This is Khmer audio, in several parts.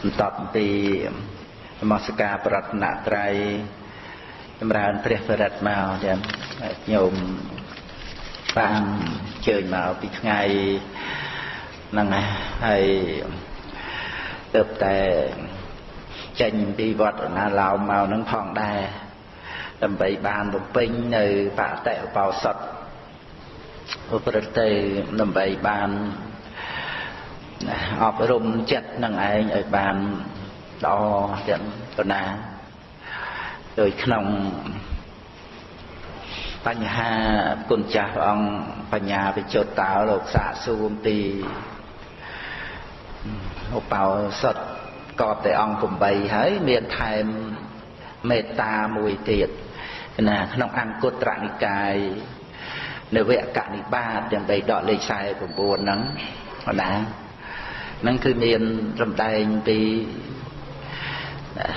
បន្តពីនមស្ការប្រតនត្រ័យចម្រើនព្រះបរិត្តមកចាំញោមបានជើញមកពីថ្ងៃហ្នឹងហើយទៅតែចេញពីវត្តណាឡោមមកហ្នឹងផងដែរដើម្បីបានបំពេញនៅបតិឧបោសថប្រព្រឹត្តទៅដើម្បីបាន អប់រំចិត្តនឹងឯងឲ្យបានល្អទាំងប៉ុណ្ណាដោយក្នុងបញ្ហាគុណចាស់ព្រះអង្គបញ្ញាវិជុតតើលោកសាកសួរអំពីឧបោសថកបតែអង្គ8ហើយមានថែមមេត្តាមួយទៀតណាក្នុងអង្គត្រនិកាយនវកនិបាតទាំងបីដកលេខ49ហ្នឹងណា ហ្នឹងគឺមានសម្ដែងពី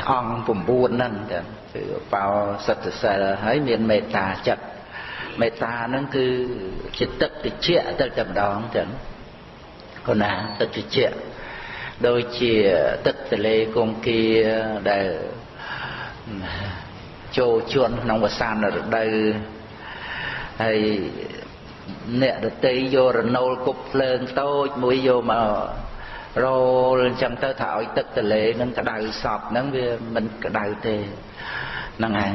អង្គ9ហ្នឹងចាគឺបោសិទ្ធសិលហើយមានមេត្តាចិត្តមេត្តាហ្នឹងគឺជាទឹកតិចទៅតែម្ដងចឹងគណាទឹកតិចដូចជាទឹកទលេគង្គាដែលចូលជន់ក្នុងវសានរដូវហើយអ្នកដតីយករណូលគប់ភ្លើងតូចមួយយកមក រលអញ្ចឹងទៅថាឲ្យទឹកទលេនឹងក្តៅសពហ្នឹងវាមិនក្តៅទេហ្នឹងឯង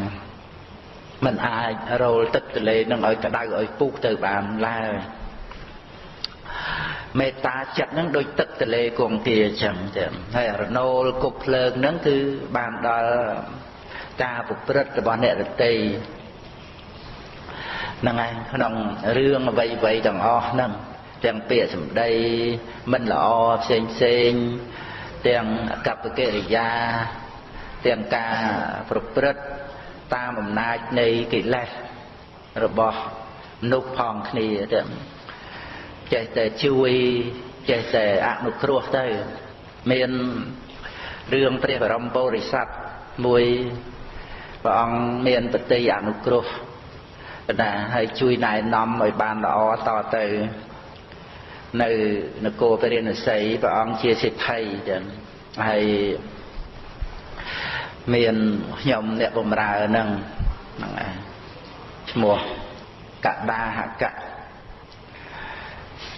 มันអាចរលទឹកទលេនឹងឲ្យក្តៅឲ្យពុះទៅបានឡើយមេត្តាចិត្តហ្នឹងដូចទឹកទលេគង្គាអញ្ចឹងចឹងហើយរណូលគប់ភ្លើងហ្នឹងគឺបានដល់ការប្រព្រឹត្តរបស់អ្នករតីហ្នឹងឯងក្នុងរឿងអ្វីៗទាំងអស់ហ្នឹង ទាំងពាក្យសម្ដីមិនល្អផ្សេងផ្សេងទាំងកប្បកិរិយាទាំងការប្រព្រឹត្តតាមអំណាចនៃកិលេសរបស់មនុស្សផងគ្នាទាំងចេះតែជួយចេះតែអនុគ្រោះទៅមានរឿងព្រះបរមពុរិស័ទមួយព្រះអង្គមានបតីអនុគ្រោះណាហើយជួយណែនាំឲ្យបានល្អតទៅ នៅនគរពរិណសីព្រះអង្គជាសិទ្ធិចឹងហើយមានខ្ញុំអ្នកបំរើនឹងហ្នឹងឯងឈ្មោះកដាហកៈ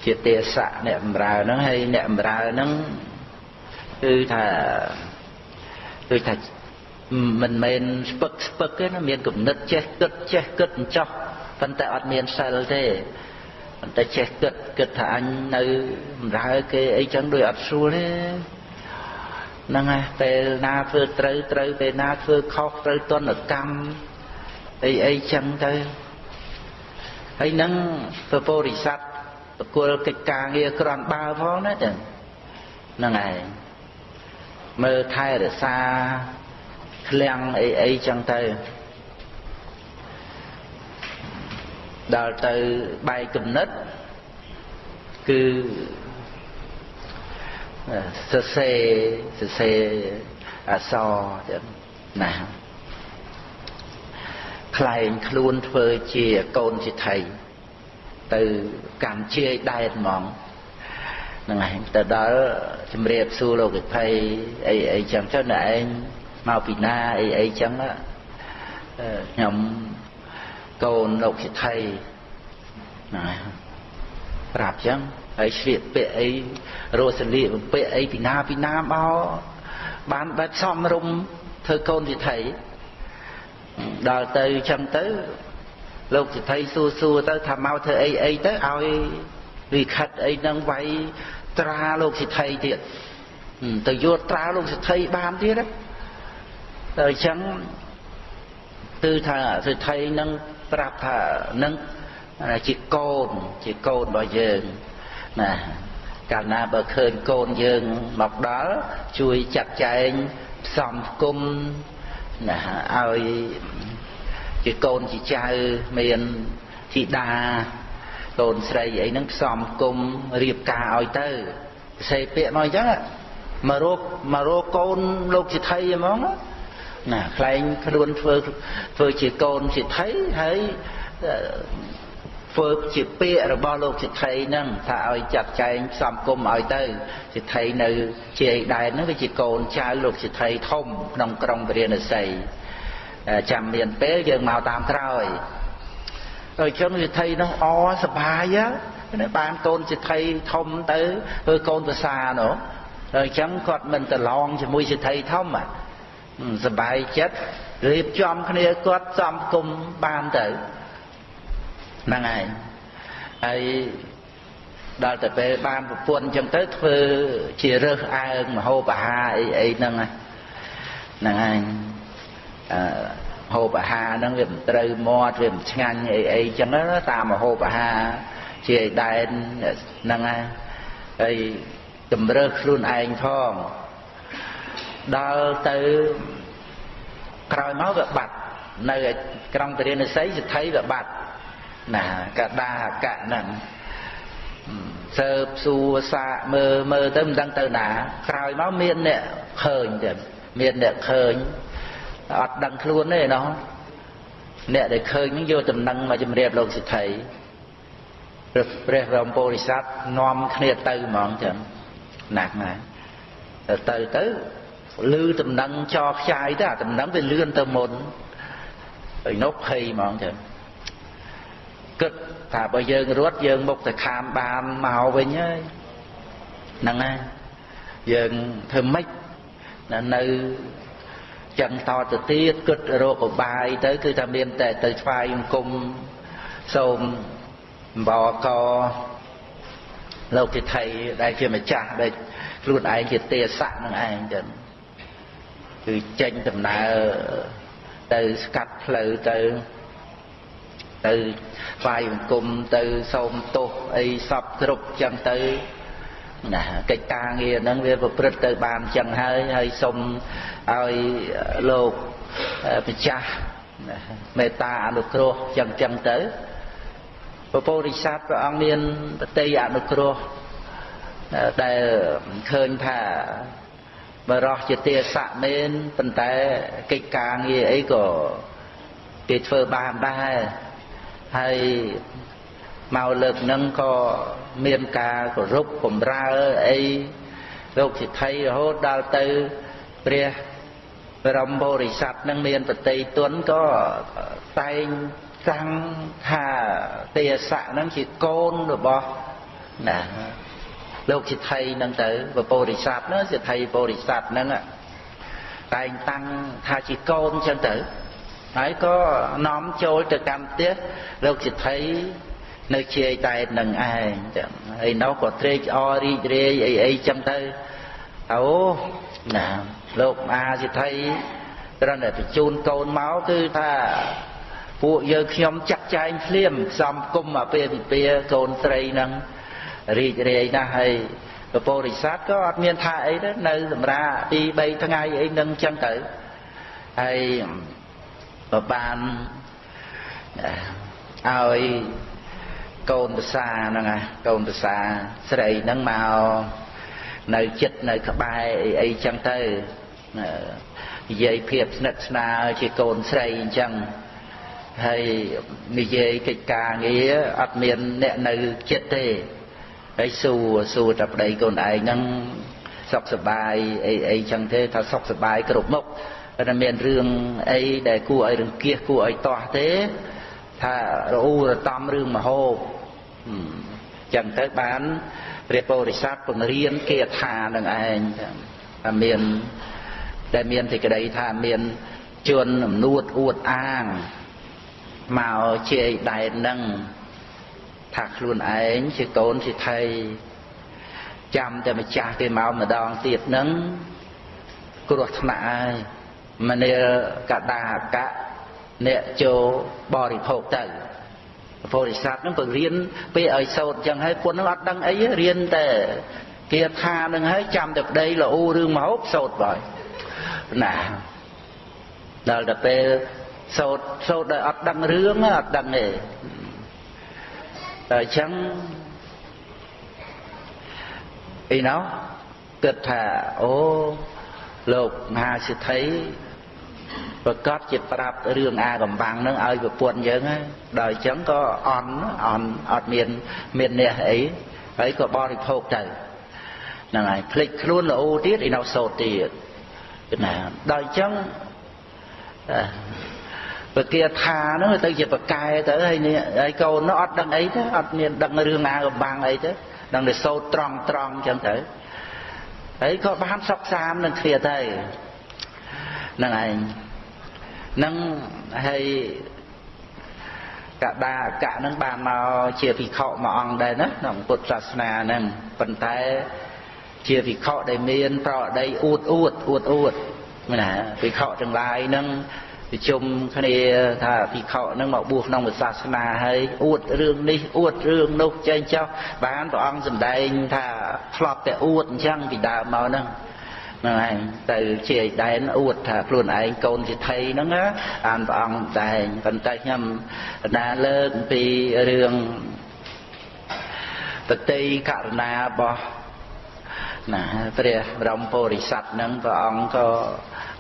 ជាទេសៈអ្នកបំរើហ្នឹងហើយអ្នកបំរើហ្នឹងគឺថាដូចថាមិនមែនស្ពឹកស្ពឹកទេណាមានគំនិតចេះគិតចេះគិតអញ្ចោះប៉ុន្តែអត់មានសិលទេ ប៉ុន្តែចេះគិតគិតថាអញនៅបម្រើគេអីចឹងដូចអត់ស្រួលទេហ្នឹងហើយពេលណាធ្វើត្រូវត្រូវពេលណាធ្វើខុសត្រូវទណ្ឌកម្មអីអីចឹងទៅហើយនឹងពពុរិស័ទបកុលកិច្ចការងារក្រន់បើផងណាចឹងហ្នឹងឯងមើលថែរក្សាឃ្លាំងអីអីចឹងទៅ ដល់ទៅបែកគំនិតគឺសរសេរសរសេរអសរចឹងណាខ្លែងខ្លួនធ្វើជាកូនជាថៃទៅកម្មជាយដែតហ្មងហ្នឹងឯងទៅដល់ជំរាបសួរលោកវិភ័យអីអីចឹងទៅអ្នកឯងមកពីណាអីអីចឹងខ្ញុំ កូនលោកសិទ្ធិណាប្រាប់ចឹងហើយឆ្លៀកពាក់អីរស់សលៀកបំពាក់អីពីណាពីណាមកបានបែបសំរុំធ្វើកូនសិទ្ធិដល់ទៅចឹងទៅលោកសិទ្ធិសួរសួរទៅថាមកធ្វើអីអីទៅឲ្យលិខិតអីនឹងវាយត្រាលោកសិទ្ធិទៀតទៅយកត្រាលោកសិទ្ធិបានទៀតណាទៅអញ្ចឹងគឺថាសិទ្ធិនឹង ប្រាប់ថានឹងជាកូនជាកូនរបស់យើងណាកាលណាបើឃើញកូនយើងមកដល់ជួយចាត់ចែងផ្សំគុំណាឲ្យជាកូនជាចៅមានធីតាកូនស្រីអីហ្នឹងផ្សំគុំរៀបការឲ្យទៅផ្សេងពាក្យមកអញ្ចឹងមករកមករកកូនលោកសិទ្ធិហ្មងណា ខ្លែងខ្លួនធ្វើធ្វើជាកូនសិទ្ធិហើយធ្វើជាពាក្យរបស់លោកសិទ្ធិហ្នឹងថាឲ្យចាត់ចែងផ្សំគុំឲ្យទៅសិទ្ធិនៅជាអីដែរហ្នឹងវាជាកូនចៅលោកសិទ្ធិធំក្នុងក្រុងពរាណសីចាំមានពេលយើងមកតាមក្រោយហើយចឹងសិទ្ធិនោះអសបាយណាបានកូនសិទ្ធិធំទៅធ្វើកូនប្រសានោះហើយចឹងគាត់មិនប្រឡងជាមួយសិទ្ធិធំ សបាយចិត្តរៀបចំគ្នាគាត់សំគុំបានទៅហ្នឹងឯងហើយដល់ទៅពេលបានប្រពន្ធអញ្ចឹងទៅធ្វើជារើសអើងមហោបអាហារអីអីហ្នឹងហ្នឹងឯងអឺហូបអាហារហ្នឹងវាមិនត្រូវមាត់វាមិនឆ្ងាញ់អីអីចឹងតាមហូបអាហារជាឯដែនហ្នឹងហើយហើយជំរើសខ្លួនឯងផង ដល់ទៅក្រោយមកវាបាត់នៅក្រុងពរាណសីសិទ្ធិវាបាត់ណាកដាកៈហ្នឹងសើបសួរសាកមើលមើលទៅមិនដឹងទៅណា ក្រោយមកមានអ្នកឃើញទៀតមានអ្នកឃើញអត់ដឹងខ្លួនទេណោះអ្នកដែលឃើញនឹងយកដំណឹងមកជំរាបលោកសិទ្ធិព្រះព្រះបរមពុរិស័ទនាំគ្នាទៅហ្មងចឹងណាស់ណាទៅទៅទៅ លឺដំណឹងចោខ្ចាយទៅអាដំណឹងវាលឿនទៅមុនហើយនោះភ័យហ្មងចឹងគិតថាបើយើងរត់យើងមុខទៅខានបានមកវិញហើយហ្នឹងហើយយើងធ្វើម៉េចនៅចឹងតទៅទៀតគិតរកឧបាយទៅគឺថាមានតែទៅស្វែងអង្គមសូមបកលោកទិដ្ឋីដែលជាម្ចាស់ដែលខ្លួនឯងជាទេសៈនឹងឯងចឹង គឺចេញដំណើរទៅស្កាត់ផ្លូវទៅទៅស្វែងអង្គមទៅសូមទោសអីសពគ្រប់ចឹងទៅណាកិច្ចការងារហ្នឹងវាប្រព្រឹត្តទៅបានចឹងហើយហើយសូមឲ្យលោកម្ចាស់មេត្តាអនុគ្រោះចឹងចឹងទៅពពុរិស័ទព្រះអង្គមានបតីអនុគ្រោះដែលឃើញថា បរោះជាទេសៈមែនប៉ុន្តែកិច្ចការងារអីក៏គេធ្វើបានដែរហើយមកលើកនឹងក៏មានការគោរពបំរើអីលោកសិទ្ធិរហូតដល់ទៅព្រះបរមបរិស័ទនឹងមានបតីទុនក៏តែងសាំងថាទេសៈនឹងជាកូនរបស់ណា លោកសិទ្ធិនឹងទៅបរិស័ទនោះសិទ្ធិបរិស័ទនឹងតែងតាំងថាជាកូនចឹងទៅហើយក៏នាំចូលទៅកម្មផ្ទះលោកសិទ្ធិនៅជាយតែនឹងឯងចឹងហើយនោះក៏ត្រេកអររីករាយអីអីចឹងទៅអូណាលោកមហាសិទ្ធិត្រឹមតែបញ្ជូនកូនមកគឺថាពួកយើងខ្ញុំចាក់ចែងភ្លាមផ្សំគុំអាពេលពិពាកូនស្រីហ្នឹង រីករាយណាស់ហើយពពុរិស័ទក៏អត់មានថាអីទេនៅសម្រាប់ពី3ថ្ងៃអីហ្នឹងចឹងទៅហើយក៏បានឲ្យកូនប្រសាហ្នឹងណាកូនប្រសាស្រីហ្នឹងមកនៅចិត្តនៅក្បែរអីអីចឹងទៅនិយាយភាពស្និទ្ធស្នាលជាកូនស្រីអញ្ចឹងហើយនិយាយកិច្ចការងារអត់មានអ្នកនៅចិត្តទេ ហើយសួរសួរតែប្តីកូនឯងហ្នឹងសុខសប្បាយអីអីចឹងទេថាសុខសប្បាយគ្រប់មុខប៉ុន្តែមានរឿងអីដែលគួរឲ្យរង្គៀសគួរឲ្យតោះទេថារអ៊ូរតំរឿងមហោបចឹងទៅបានព្រះពោធិសត្វពង្រៀនគេថានឹងឯងថាមានដែលមានសេចក្តីថាមានជនអំនួតអួតអាងមកជាយដែននឹង ថាខ្លួនឯងជាកូនសិទ្ធិចាំតែម្ចាស់គេមកម្ដងទៀតនឹងគ្រោះថ្នាក់ហើយមនាលកដាកៈអ្នកចូលបរិភោគទៅពុរិស័ទនឹងពង្រៀនពេលឲ្យសោតចឹងហើយពុននឹងអត់ដឹងអីរៀនតែគាថានឹងហើយចាំតែប្តីលូរឿងមហូបសោតបើណាដល់តែពេលសោតសោតដោយអត់ដឹងរឿងអត់ដឹងទេ តែអញ្ចឹងអីណោះគិតថាអូលោកមហាសិទ្ធិប្រកាសជាប្រាប់រឿងអាកំបាំងនឹងឲ្យប្រពន្ធយើងហើយដល់អញ្ចឹងក៏អន់អន់អត់មានមានអ្នកអីហើយក៏បរិភោគទៅហ្នឹងហើយភ្លេចខ្លួនល្អទៀតឯនៅសោតទៀតណាដល់អញ្ចឹង ពគាថានោះទៅជាប្រកែទៅហើយនេះហើយកូននោះអត់ដឹងអីទេអត់មានដឹងរឿងអាកំបាំងអីទេដឹងតែសោតត្រង់ត្រង់អញ្ចឹងទៅហើយក៏បានសុខសាមនឹងគ្នាទៅហ្នឹងឯងនឹងហើយកដាអកៈនឹងបានមកជាភិក្ខុមួយអង្គដែរណាក្នុងពុទ្ធសាសនាហ្នឹងប៉ុន្តែជាភិក្ខុដែលមានប្រដីអួតអួតអួតអួតណាភិក្ខុទាំងឡាយហ្នឹង ប្រជុំគ្នាថាភិក្ខុហ្នឹងមកបួសក្នុងសាសនាហើយអួតរឿងនេះអួតរឿងនោះចេញចោះបានព្រះអង្គសម្ដែងថាធ្លាប់តែអួតអញ្ចឹងពីដើមមកហ្នឹងហ្នឹងឯងទៅជាឯដែនអួតថាខ្លួនឯងកូនសិទ្ធិហ្នឹងណាអានព្រះអង្គតែងប៉ុន្តែខ្ញុំណាលើកពីរឿងបតីករណារបស់ណាព្រះបរមពុរិស័ទហ្នឹងព្រះអង្គក៏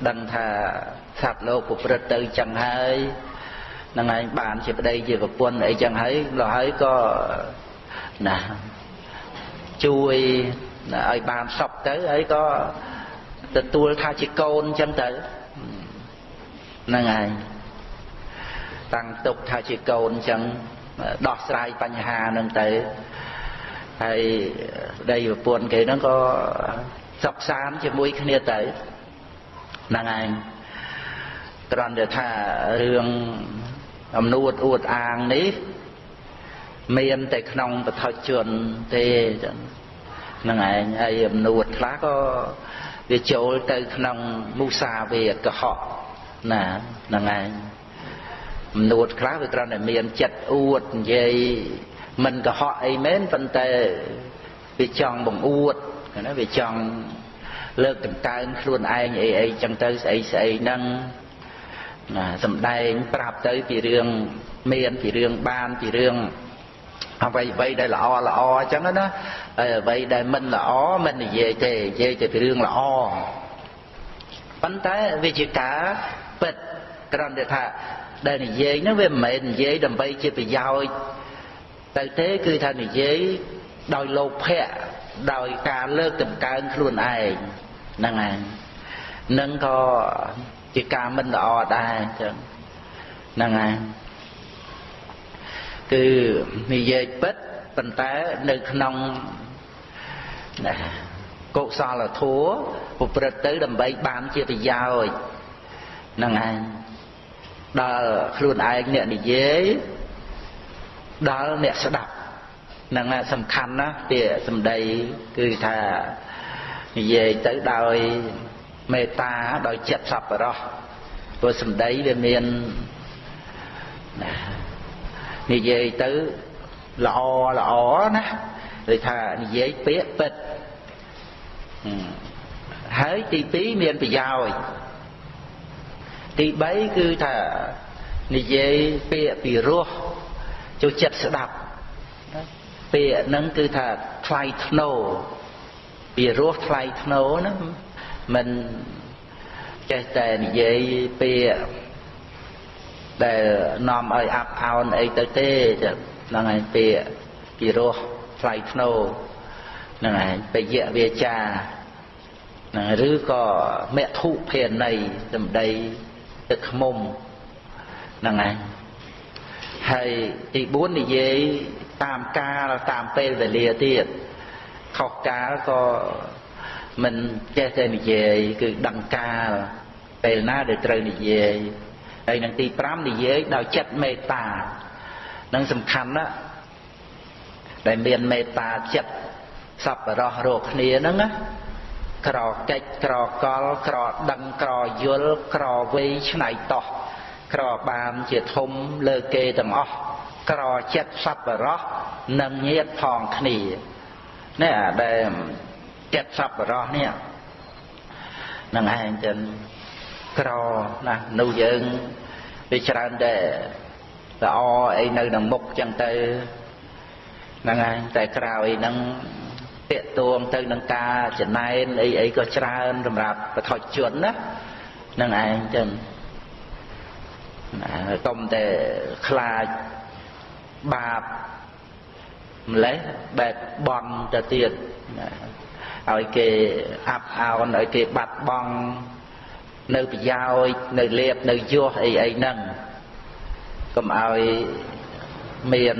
ដឹងថាសត្វលោកប្រព្រឹត្តទៅចឹងហើយនឹងឯងបានជាប្តីជាប្រពន្ធអីចឹងហើយលោះហើយក៏ណាជួយឲ្យបានសពទៅហើយក៏ទទួលថាជាកូនចឹងទៅហ្នឹងហើយតាំងទុកថាជាកូនចឹងដោះស្រាយបញ្ហានឹងទៅហើយប្តីប្រពន្ធគេហ្នឹងក៏សុខសាន្តជាមួយគ្នាទៅ ហ្នឹងឯងត្រង់តែថារឿងអំនួតអួតអាងនេះ មានតែក្នុងបឋិជនទេចឹងហ្នឹងឯងហើយអំនួតខ្លះក៏វាចូលទៅក្នុងមុសាវេកុហកណាហ្នឹងឯងអំនួតខ្លះវាគ្រាន់តែមានចិត្តអួតនិយាយមិនកុហកអីមែនប៉ុន្តែវាចង់បង្អួតណាវាចង់ លើកដង្កើងខ្លួនឯងអីអីចឹងទៅស្អីស្អីហ្នឹងណាសំដែងប្រាប់ទៅពីរឿងមានពីរឿងបានពីរឿងអ្វីអ្វីដែលល្អល្អអញ្ចឹងណាហើយអ្វីដែលមិនល្អមិននិយាយទេនិយាយតែពីរឿងល្អប៉ុន្តែវាជាការពិតត្រង់ថាដែលនិយាយហ្នឹងវាមិនមែននិយាយដើម្បីជាប្រយោជន៍ទៅទេគឺថានិយាយដោយលោភៈ ដោយការលើកតម្កើងខ្លួនឯងហ្នឹងហើយនឹងក៏ជាការមិនល្អដែរអញ្ចឹងហ្នឹងហើយគឺនិយាយពិតប៉ុន្តែនៅក្នុងណាកុសលធម៌ប្រព្រឹត្តទៅដើម្បីបានជាប្រយោជន៍ហ្នឹងឯងដល់ខ្លួនឯងអ្នកនិយាយដល់អ្នកស្ដាប់ហ្នឹងសំខាន់ណាស់ពាក្យសម្ដីគឺថានិយាយទៅដោយមេត្តាដោយចិត្តសប្បុរសព្រោះសម្ដីវាមានណានិយាយទៅល្អល្អណាដូចថានិយាយពាក្យពិតហើយទី2មានប្រយោជន៍ទី3គឺថានិយាយពាក្យពីរោះចូលចិត្តស្ដាប់ ពាក្យហ្នឹងគឺថាថ្លៃធ្នូពីរោះថ្លៃធ្នូហ្នឹងមិនចេះតែនិយាយពាក្យដែលនាំឲ្យអាប់អោនអីទៅទេហ្នឹងហើយពាក្យពីរោះថ្លៃធ្នូហ្នឹងហើយបយៈវាចាហ្នឹងឬក៏មធុភាណីសម្ដីទឹកខ្មុំហ្នឹងហើយហើយទី4និយាយ តាមកាលតាមពេលវេលាទៀតខុសកាលក៏មិនចេះតែនិយាយគឺដឹងកាលពេលណាដែលត្រូវនិយាយហើយនឹងទី5និយាយដោយចិត្តមេត្តានឹងសំខាន់ណាស់ដែលមានមេត្តាចិត្តសប្បុរសរកគ្នាហ្នឹងណាក្រកិច្ចក្រកលក្រដឹងក្រយល់ក្រវៃឆ្នៃតោះក្របានជាធំលើគេទាំងអស់ ក្រចិត្តសប្បុរសនិងញាតផងគ្នានេះអាដែលចិត្តសប្បុរសនេះនឹងឯងចឹងក្រណានោះយើងវាច្រើនតែល្អអីនៅក្នុងមុខចឹងទៅហ្នឹងហើយតែក្រោយហ្នឹងតាកតួងទៅនឹងការចំណែនអីអីក៏ច្រើនសម្រាប់បឋិជនណាហ្នឹងឯងចឹងណាកុំតែខ្លាច បាបម្លេះបែបបន់ទៅទៀតឲ្យគេអាប់អោនឲ្យគេបាត់បង់នៅប្រយោជន៍នៅលៀបនៅយោះអីអីហ្នឹងកុំឲ្យមាន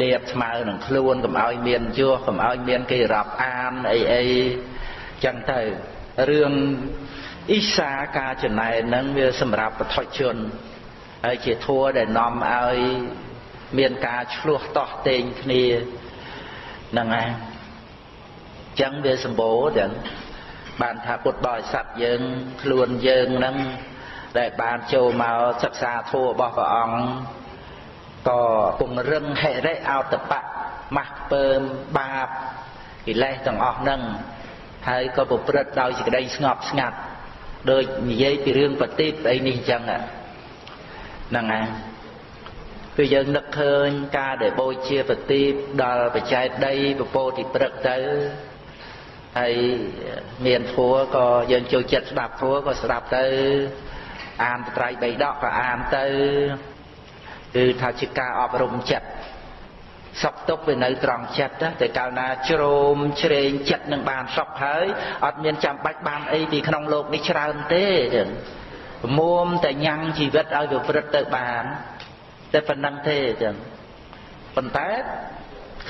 លៀបស្មើនឹងខ្លួនកុំឲ្យមានយោះកុំឲ្យមានគេរាប់អានអីអីចឹងទៅរឿងអ៊ីសាការចំណែនហ្នឹងវាសម្រាប់បុថុជន ហើយជាធัวដែលនាំឲ្យមានការឆ្លោះតោះតេងគ្នាហ្នឹងហើយចឹងវាសម្បូរចឹងបានថាពុទ្ធបរិស័ទយើងខ្លួនយើងហ្នឹងដែលបានចូលមកសិក្សាធម៌របស់ព្រះអង្គក៏ពង្រឹងហិរិអោតបៈម៉ាស់ពើមបាបកិលេសទាំងអស់ហ្នឹងហើយក៏ប្រព្រឹត្តដោយសេចក្តីស្ងប់ស្ងាត់ដូចនិយាយពីរឿងបតិបអីនេះអញ្ចឹង ហ្នឹងហើយគឺយើងនឹកឃើញការដែលបូជាបតិបដល់បច្ច័យដីពពោតិព្រឹកទៅហើយមានធัวក៏យើងចូលចិត្តស្ដាប់ធัวក៏ស្ដាប់ទៅអានត្រៃបីដកក៏អានទៅគឺថាជាការអប់រំចិត្តសុខទុក្ខវានៅត្រង់ចិត្តតែកាលណាជ្រោមជ្រែងចិត្តនឹងបានសុខហើយអត់មានចាំបាច់បានអីពីក្នុងโลกនេះច្រើនទេចឹង មុំតែញ៉ាំងជីវិតឲ្យវាព្រឹត្តទៅបានតែប៉ុណ្្នឹងទេចឹងប៉ុន្តែ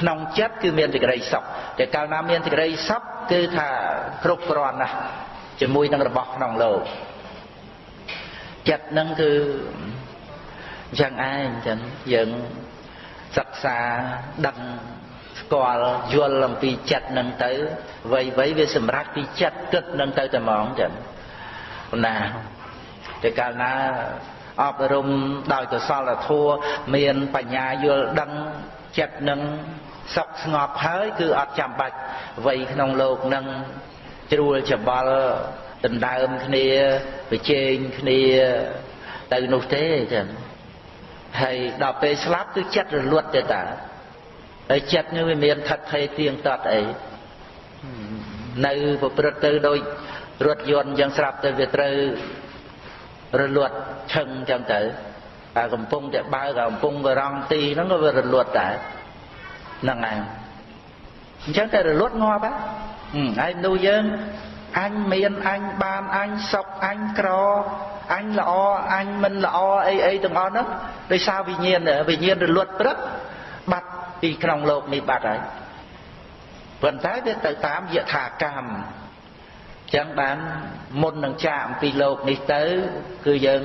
ក្នុងចិត្តគឺមានសេចក្តីសុខតែកាលណាមានសេចក្តីសុខគឺថាគ្រប់គ្រាន់ណាស់ជាមួយនឹងរបស់ក្នុងលោកចិត្តនឹងគឺយ៉ាងឯងចឹងយើងសិក្សាដឹងស្គាល់យល់អំពីចិត្តនឹងទៅវ័យវ័យវាសម្រាប់ពីចិត្តគិតនឹងទៅតែហ្មងចឹងណា តែកាលណាអប់រំដោយកុសលធម៌មានបញ្ញាយល់ដឹងចិត្តនឹងសុខស្ងប់ហើយគឺអត់ចាំបាច់វ័យក្នុងលោកនឹងជ្រួលច្បល់ដណ្ដើមគ្នាប្រជែងគ្នាទៅនោះទេចឹងហើយដល់ពេលស្លាប់គឺចិត្តរលត់ទេតាហើយចិត្តនេះវាមានថិតថេរទៀងទាត់អីនៅប្រព្រឹត្តទៅដូចរថយន្តយ៉ាងស្រាប់ទៅវាត្រូវ រលត់ឈឹងចឹងទៅតែកំពុងតែបើកកំពុងរងទីហ្នឹងក៏វារលត់ដែរហ្នឹងឯងអញ្ចឹងតែរលត់ងាប់ហើយមនុស្សយើងអញមានអញបានអញសុខអញក្រអញល្អអញមិនល្អអីអីទាំងអស់ហ្នឹងដោយសារវិញ្ញាណវិញ្ញាណរលត់ព្រឹកបាត់ពីក្នុងโลกនេះបាត់ហើយប៉ុន្តែវាទៅតាមយថាកម្ម ចឹងបានមុននឹងចាកអំពីលោកនេះទៅ គឺយើង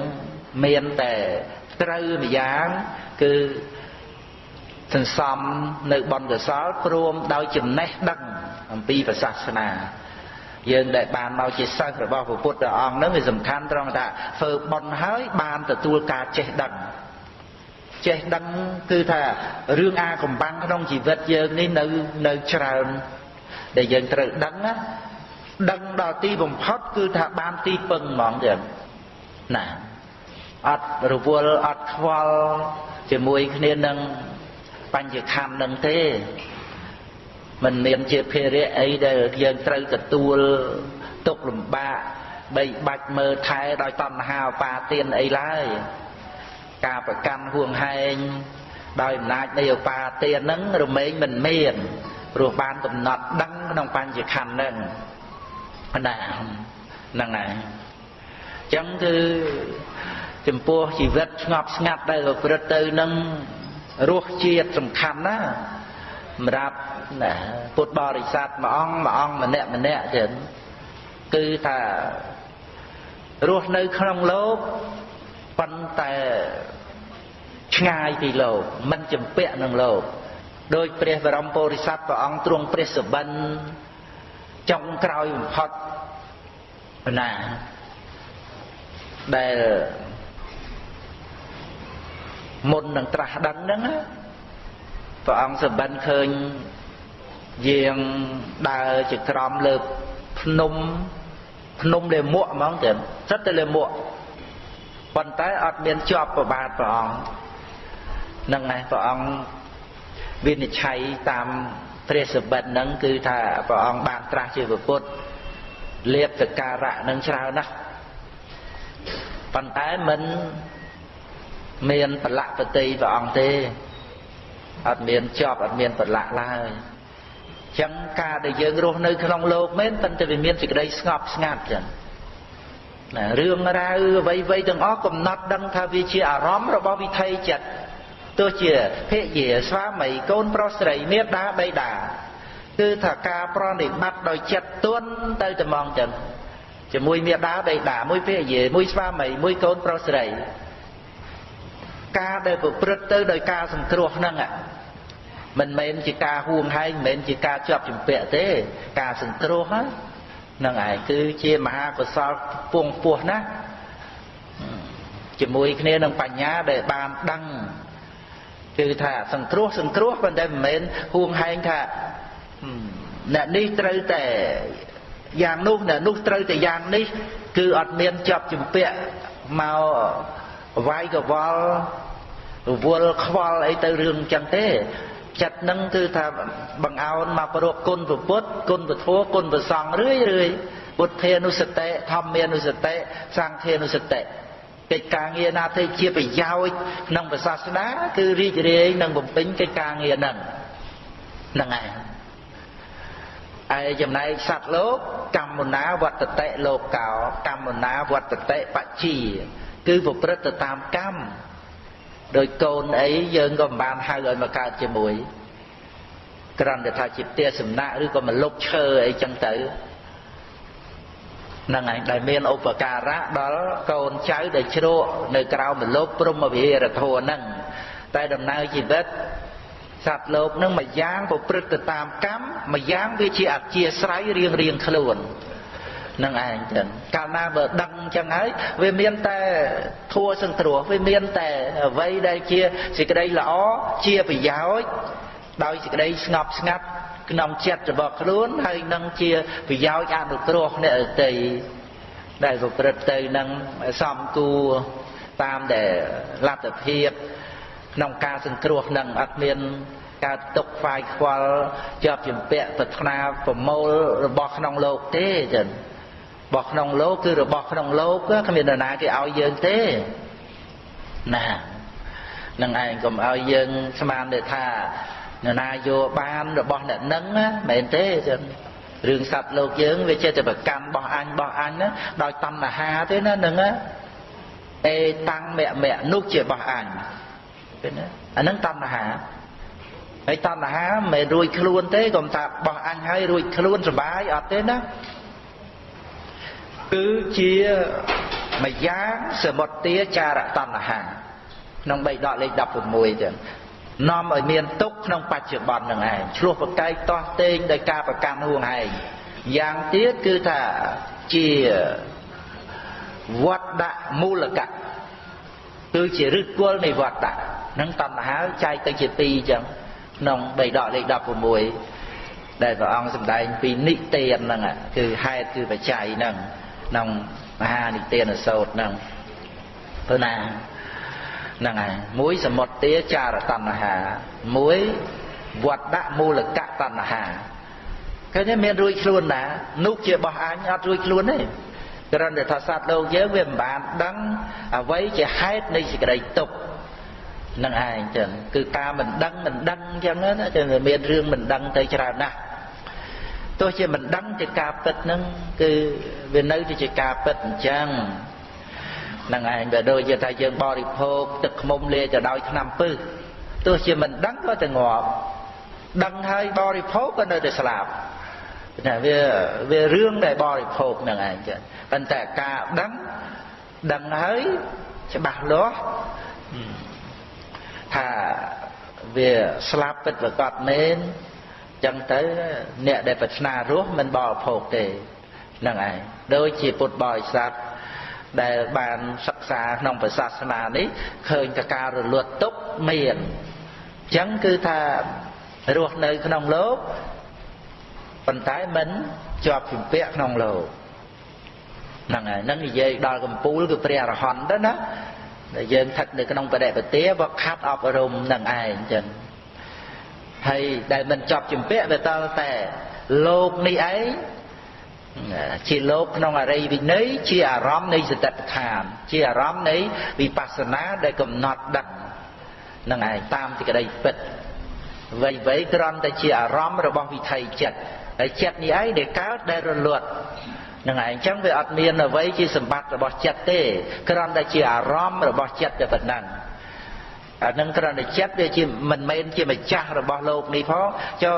មានតែត្រូវម្យ៉ាងគឺសន្សំនៅបនកសលព្រមដោយចំណេះដឹងអំពីព្រះសាសនា យើងដែលបានមកជាសិស្សរបស់ព្រះពុទ្ធអង្គនឹងវាសំខាន់ត្រង់ថាធ្វើបនហើយបានទទួលការចេះដឹងចេះដឹងគឺថារឿងអាកំបាំងក្នុងជីវិតយើងនេះនៅនៅច្រើនដែលយើងត្រូវដឹងណា ដឹងដល់ទីបំផុតគឺថាបានទីពឹងហ្មងទៀតណាអត់រវល់អត់ខ្វល់ជាមួយគ្នានឹងបញ្ញខណ្ឌនឹងទេមិនមានជាភារៈអីដែលយើងត្រូវទទួលទុកលំបាកបីបាច់មើលថែដោយតណ្ហាបាទានអីឡើយការប្រកាន់ហួងហែងដោយអំណាចនៃឧបាទានហ្នឹងរមែងមិនមានព្រោះបានកំណត់ដឹងក្នុងបញ្ញខណ្ឌហ្នឹង ណាហ្នឹងហើយអញ្ចឹងគឺចំពោះជីវិតស្ងប់ស្ងាត់ដែលប្រព្រឹត្តទៅនឹងរសជាតិសំខាន់ណាសម្រាប់ណាពុទ្ធបរិស័ទមួយអង្គមួយអង្គម្នាក់ម្នាក់ចឹងគឺថារស់នៅក្នុងលោកប៉ុន្តែឆ្ងាយពីលោកមិនចម្ពាក់នឹងលោកដោយព្រះបរមពុរិស័ទព្រះអង្គទ្រង់ព្រះសបិន ចុងក្រោយបំផុតណាដែលមុននឹងត្រាស់ដឹងហ្នឹងព្រះអង្គសបិនឃើញយាងដើរជាក្រំលើភ្នំភ្នំលេមួកហ្មងទៅសិតតែលេមួកប៉ុន្តែអត់មានជាប់ប្របាទព្រះអង្គនឹងឯងព្រះអង្គវិនិច្ឆ័យតាម ព្រះសបិតហ្នឹងគឺថាព្រះអង្គបានត្រាស់ជាពុទ្ធលៀបសការៈនឹងច្រើនណាស់ ប៉ុន្តែមិនមានប្រឡាក់ប្រតិព្រះអង្គទេអត់មានជាប់អត់មានប្រឡាក់ឡើយចឹងការដែលយើងរស់នៅក្នុងโลกមែនប៉ុន្តែវាមានសេចក្តីស្ងប់ស្ងាត់ចឹងណារឿងរ៉ាវអ្វីៗទាំងអស់កំណត់ដឹងថាវាជាអារម្មណ៍របស់វិថីចិត្ត ទោះជាភរិយាស្វាមីកូនប្រុសស្រីមេដាបៃតាគឺថាការប្រណិប័តដោយចិត្តទន់ទៅតែមកចឹងជាមួយមេដាបៃតាមួយភរិយាមួយស្វាមីមួយកូនប្រុសស្រីការដែលប្រព្រឹត្តទៅដោយការសង្គ្រោះហ្នឹងមិនមែនជាការហួងហែងមិនមែនជាការជាប់ជំពាក់ទេ ការសង្គ្រោះហ្នឹងឯងគឺជាមហាកុសលពងពោះណាជាមួយគ្នានឹងបញ្ញាដែលបានដឹង គឺថាសង្គ្រោះសង្គ្រោះប៉ុន្តែមិនមែនហួងហែងថាអ្នកនេះត្រូវតែយ៉ាងនោះអ្នកនោះត្រូវតែយ៉ាងនេះ គឺអត់មានជាប់ជំពាក់មកវាយកវល់រវល់ខ្វល់អីទៅរឿងចឹងទេចិត្តនឹងគឺថាបង្អោនមកប្រពគុណពុទ្ធគុណពធគុណប្រសង្ឃរឿយរឿយពុទ្ធានុសតិធម្មានុសតិសង្ឃានុសតិ កិច្ចការងារណាទៅជាប្រយោជន៍ក្នុងសាសនាគឺរីករាយនឹងបំពេញកិច្ចការងារហ្នឹងហ្នឹងហើយឯចំណែកសត្វលោកកម្មណាវត្តតិលោកោកម្មណាវត្តតិបជាគឺប្រព្រឹត្តទៅតាមកម្មដោយកូនអីយើងក៏មិនបានហៅឲ្យមកកើតជាមួយគ្រាន់តែថាជាផ្ទះសំណាក់ឬក៏មកលុបឈើអីចឹងទៅ នឹងឯងដែលមានឧបការៈដល់កូនចៅដែលជ្រកនៅក្រៅមលុបព្រមវិហារធម៌ហ្នឹងតែដំណើរជីវិតសត្វលោកនឹងមួយយ៉ាងប្រព្រឹត្តទៅតាមកម្មមួយយ៉ាងវាជាអធិស្រ័យរៀងរៀងខ្លួននឹងឯងចឹងកាលណាបើដឹងចឹងហើយវាមានតែធัวសង្គ្រោះវាមានតែអ្វីដែលជាសេចក្តីល្អជាប្រយោជន៍ដោយសេចក្តីស្ងប់ស្ងាត់ ក្នុងចិត្តរបស់ខ្លួនហើយនឹងជាប្រយោជន៍អនុគ្រោះអ្នកអតីដែលប្រព្រឹត្តទៅនឹងសំគួរតាមដែលលទ្ធភាពក្នុងការសង្គ្រោះនឹងអត់មានកើតទុកខ្វាយខ្វល់ជាប់ជំពាក់ប្រាថ្នាប្រមូលរបស់ក្នុងលោកទេចឹងរបស់ក្នុងលោកគឺរបស់ក្នុងលោកគ្មាននរណាគេឲ្យយើងទេណានឹងឯងកុំឲ្យយើងស្មានទេថា នរណាយកបានរបស់អ្នកនឹងមែនទេចឹងរឿងសត្វលោកយើងវាចេះតែប្រកាន់បោះអញបោះអញណាដោយតណ្ហាទេណានឹងអេតាំងមមៈនោះជាបោះអញឃើញទេអានឹងតណ្ហាហើយតណ្ហាមិនមែនរួចខ្លួនទេកុំថាបោះអញហើយរួចខ្លួនសុបាយអត់ទេណាគឺជាម្យ៉ាងសមុទ្ទាចារតណ្ហាក្នុង3ដកលេខ16ចឹង នាំឲ្យមានទុកក្នុងបច្ចុប្បន្ននឹងឯងឆ្លោះប្រកែកតោះតេងដោយការប្រកាន់ហួងឯងយ៉ាងទៀតគឺថាជាវត្តដាក់មូលកៈគឺជាឫសគល់នៃវត្តដាក់នឹងតណ្ហាចែកទៅជាពីរចឹងក្នុង3ដកលេខ16ដែលព្រះអង្គសម្ដែងពីនិទានហ្នឹងគឺហេតុគឺបច្ច័យហ្នឹងក្នុងមហានិទានសោតហ្នឹងព្រោះណា ហ្នឹងហើយមួយសមុទ្ទាចារតណ្ហា មួយវត្តដាក់មូលកៈតណ្ហាឃើញទេមានរួចខ្លួនណានោះជាបោះអញអត់រួចខ្លួនទេគ្រាន់តែថាសត្វលោកយើងវាមិនបានដឹងអ្វីជាហេតុនៃសេចក្តីទុក្ខនឹងឯងចឹងគឺការមិនដឹងមិនដឹងចឹងណាចឹងមានរឿងមិនដឹងទៅច្រើនណាស់ទោះជាមិនដឹងជាការពិតហ្នឹងគឺវានៅតែជាការពិតអញ្ចឹងហ្នឹងឯងវាដូចជាថាយើងបរិភោគទឹកខ្មុំលាយទៅដោយថ្នាំពឹសទោះជាមិនដឹងក៏តែងាប់ដឹងហើយបរិភោគក៏នៅតែស្លាប់តែវាវារឿងដែលបរិភោគហ្នឹងឯងចឹងប៉ុន្តែការដឹងដឹងហើយច្បាស់លាស់ថាវាស្លាប់ពិតប្រកបមែនចឹងទៅអ្នកដែលប្រាថ្នារស់មិនបរិភោគទេហ្នឹងឯងដូចជាពុទ្ធបរិស័ទ ដែលបានសិក្សាក្នុងព្រះសាសនានេះឃើញតការរលត់ទុកមានអញ្ចឹងគឺថារស់នៅក្នុងលោកប៉ុន្តែមិនជាប់ជំពាក់ក្នុងលោកហ្នឹងហើយនឹងនិយាយដល់កម្ពូលគឺព្រះអរហន្តទៅណាដែលយើងស្ថិតនៅក្នុងបដិបទាបខាត់អប់រំនឹងឯងអញ្ចឹងហើយដែលមិនជាប់ជំពាក់វាតតែលោកនេះឯង ជាលោកក្នុងអរិយវិន័យជាអារម្មណ៍នៃសតិប្បដ្ឋាន ជាអារម្មណ៍នៃវិបស្សនាដែលកំណត់ដឹកនឹងឯងតាមទីក្តីពិតវ័យវ័យគ្រាន់តែជាអារម្មណ៍របស់វិថីចិត្តហើយចិត្តនេះឯងដែលកើតដែលរលត់នឹងឯងអញ្ចឹងវាអត់មានអ្វីជាសម្បត្តិរបស់ចិត្តទេគ្រាន់តែជាអារម្មណ៍របស់ចិត្តតែប៉ុណ្ណឹងអានឹងគ្រាន់តែចិត្តវាជាមិនមែនជាម្ចាស់របស់លោកនេះផងចុះ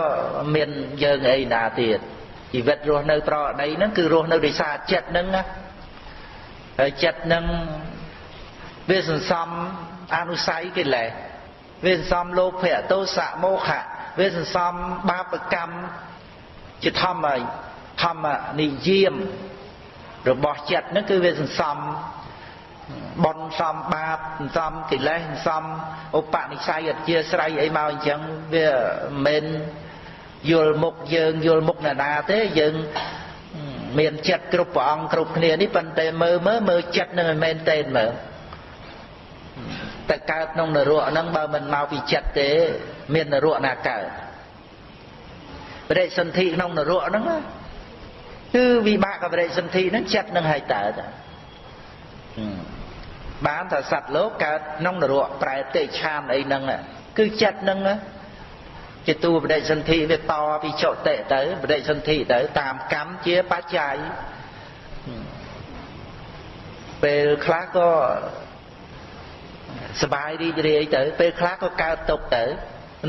មានយើងអីណាទៀត ជីវិតរស់នៅប្រអដីហ្នឹងគឺរស់នៅដោយសារចិត្តហ្នឹងណាហើយចិត្តហ្នឹងវាសន្សំអនុស័យកិលេសវាសន្សំលោភៈទោសៈមោហៈវាសន្សំបាបកម្មជាធម្មធម្មនិយាមរបស់ចិត្តហ្នឹងគឺវាសន្សំបនសំបាបសន្សំកិលេសសន្សំឧបនិស្ស័យអធិស្រ័យអីមកអញ្ចឹងវាមិន យល់មុខយើងយល់មុខណានាទេយើងមានចិត្តគ្រប់ព្រះអង្គគ្រប់គ្នានេះប៉ុន្តែមើលមើលមើលចិត្តនឹងមិនមែនទេមើលតែកើតក្នុងនរកហ្នឹងបើមិនមកពីចិត្តទេ មាននរកណាកើតបរិសន្ធិក្នុងនរកហ្នឹងគឺវិបាកបរិសន្ធិហ្នឹងចិត្តនឹងហើយតើបានថាសត្វលោកកើតក្នុងនរកប្រែតិឆានអីហ្នឹងគឺចិត្តហ្នឹង ជាតួបដិសន្ធិវាតពីចុតិទៅបដិសន្ធិទៅតាមកម្មជាបច្ច័យពេលខ្លះក៏សបាយរីករាយទៅពេលខ្លះក៏កើតទុកទៅ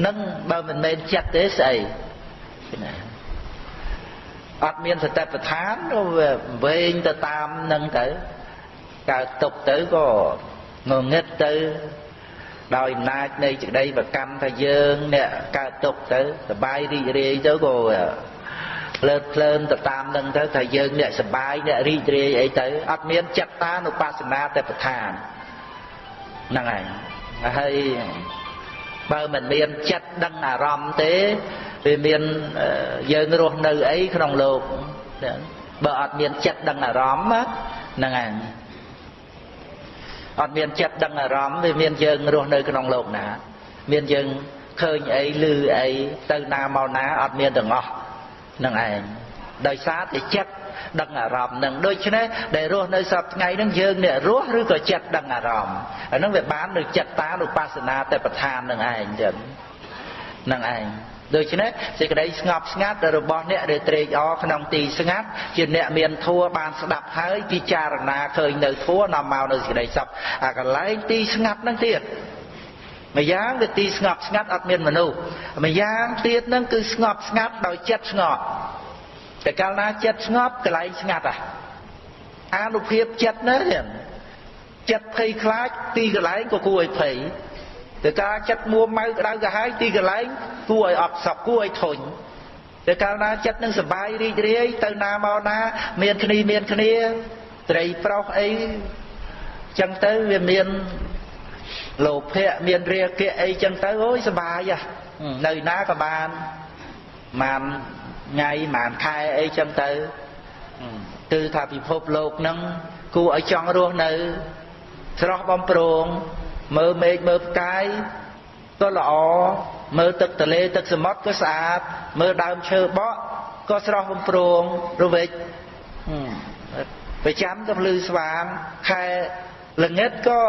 នឹងបើមិនមែនចិត្តទេស្អីអត់មានសតិប្បដ្ឋានក៏វែងទៅតាមនឹងទៅកើតទុកទៅក៏ងងឹតទៅ ដោយអំណាចនៃចក្តីប្រកម្មថាយើងអ្នកកើតទុកទៅសបាយរីករាយទៅក៏លើតភ្លើនទៅតាមនឹងទៅថាយើងអ្នកសបាយអ្នករីករាយអីទៅអត់មានចិត្តតានុបស្សនាតែប្រឋានហ្នឹងហើយហើយបើមិនមានចិត្តដឹងអារម្មណ៍ទេវាមានយើងរស់នៅអីក្នុងលោកបើអត់មានចិត្តដឹងអារម្មណ៍ហ្នឹងហើយ អត់មានចិត្តដឹងអារម្មណ៍វាមានយើងរស់នៅក្នុងលោកណា មានយើងឃើញអីឮអីទៅណាមកណាអត់មានទាំងអស់នឹងឯងដោយសារតែចិត្តដឹងអារម្មណ៍នឹងដូច្នេះដែលរស់នៅសពថ្ងៃនឹងយើងអ្នករស់ឬក៏ចិត្តដឹងអារម្មណ៍អានឹងវាបាននៅចិត្តតានុបស្សនាតែប្រធាននឹងឯងចឹងនឹងឯង ដូច្នេះសេចក្តីស្ងប់ស្ងាត់របស់អ្នកដែលត្រេកអរក្នុងទីស្ងាត់ជាអ្នកមានធัวបានស្ដាប់ហើយពិចារណាឃើញនៅធัวនាំមកនៅសេចក្តីសុខអាកន្លែងទីស្ងាត់នឹងទៀតម្យ៉ាងវាទីស្ងប់ស្ងាត់អត់មានមនុស្សម្យ៉ាងទៀតនឹងគឺស្ងប់ស្ងាត់ដោយចិត្តស្ងប់តែកាលណាចិត្តស្ងប់កន្លែងស្ងាត់អានុភាពចិត្តណាចិត្តភ័យខ្លាចទីកន្លែងក៏គួរឲ្យភ័យ តែការចិត្តមួម៉ៅក្តៅក្រហាយទីកន្លែងគួរឲ្យអត់សក់គួរឲ្យធុញតែកាលណាចិត្តនឹងសបាយរីករាយទៅណាមកណា មានគ្នាមានគ្នាត្រីប្រុសអីចឹងទៅវាមានលោភៈមានរាគៈអីចឹងទៅអូយសបាយនៅណាក៏បានបានថ្ងៃបានខែអីចឹងទៅគឺថាពិភពលោកហ្នឹងគួរឲ្យចង់រស់នៅស្រស់បំប្រង មើលមេឃមើលផ្កាយក៏ល្អមើលទឹកទន្លេទឹកសមុទ្រក៏ស្អាតមើលដើមឈើបក់ក៏ស្រស់បំព្រងរវិចប្រចាំទៅភ្លឺស្វាងខែល្ងិតក៏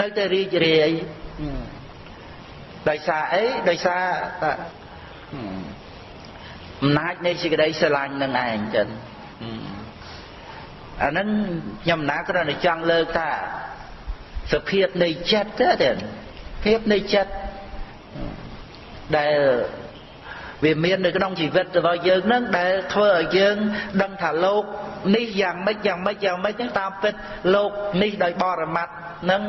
នៅតែរីករាយដោយសារអីដោយសារអំណាចនៃសេចក្តីស្រឡាញ់នឹងឯងចឹងអានឹងខ្ញុំណាគ្រាន់តែចង់លើកថា សភាពនៃចិត្តទេភាពនៃចិត្តដែលវាមាននៅក្នុងជីវិតរបស់យើងនឹងដែលធ្វើឲ្យយើងដឹងថាលោកនេះយ៉ាងម៉េចយ៉ាងម៉េចយ៉ាងម៉េចហ្នឹងតាមពិតលោកនេះដោយបរមត្តនឹង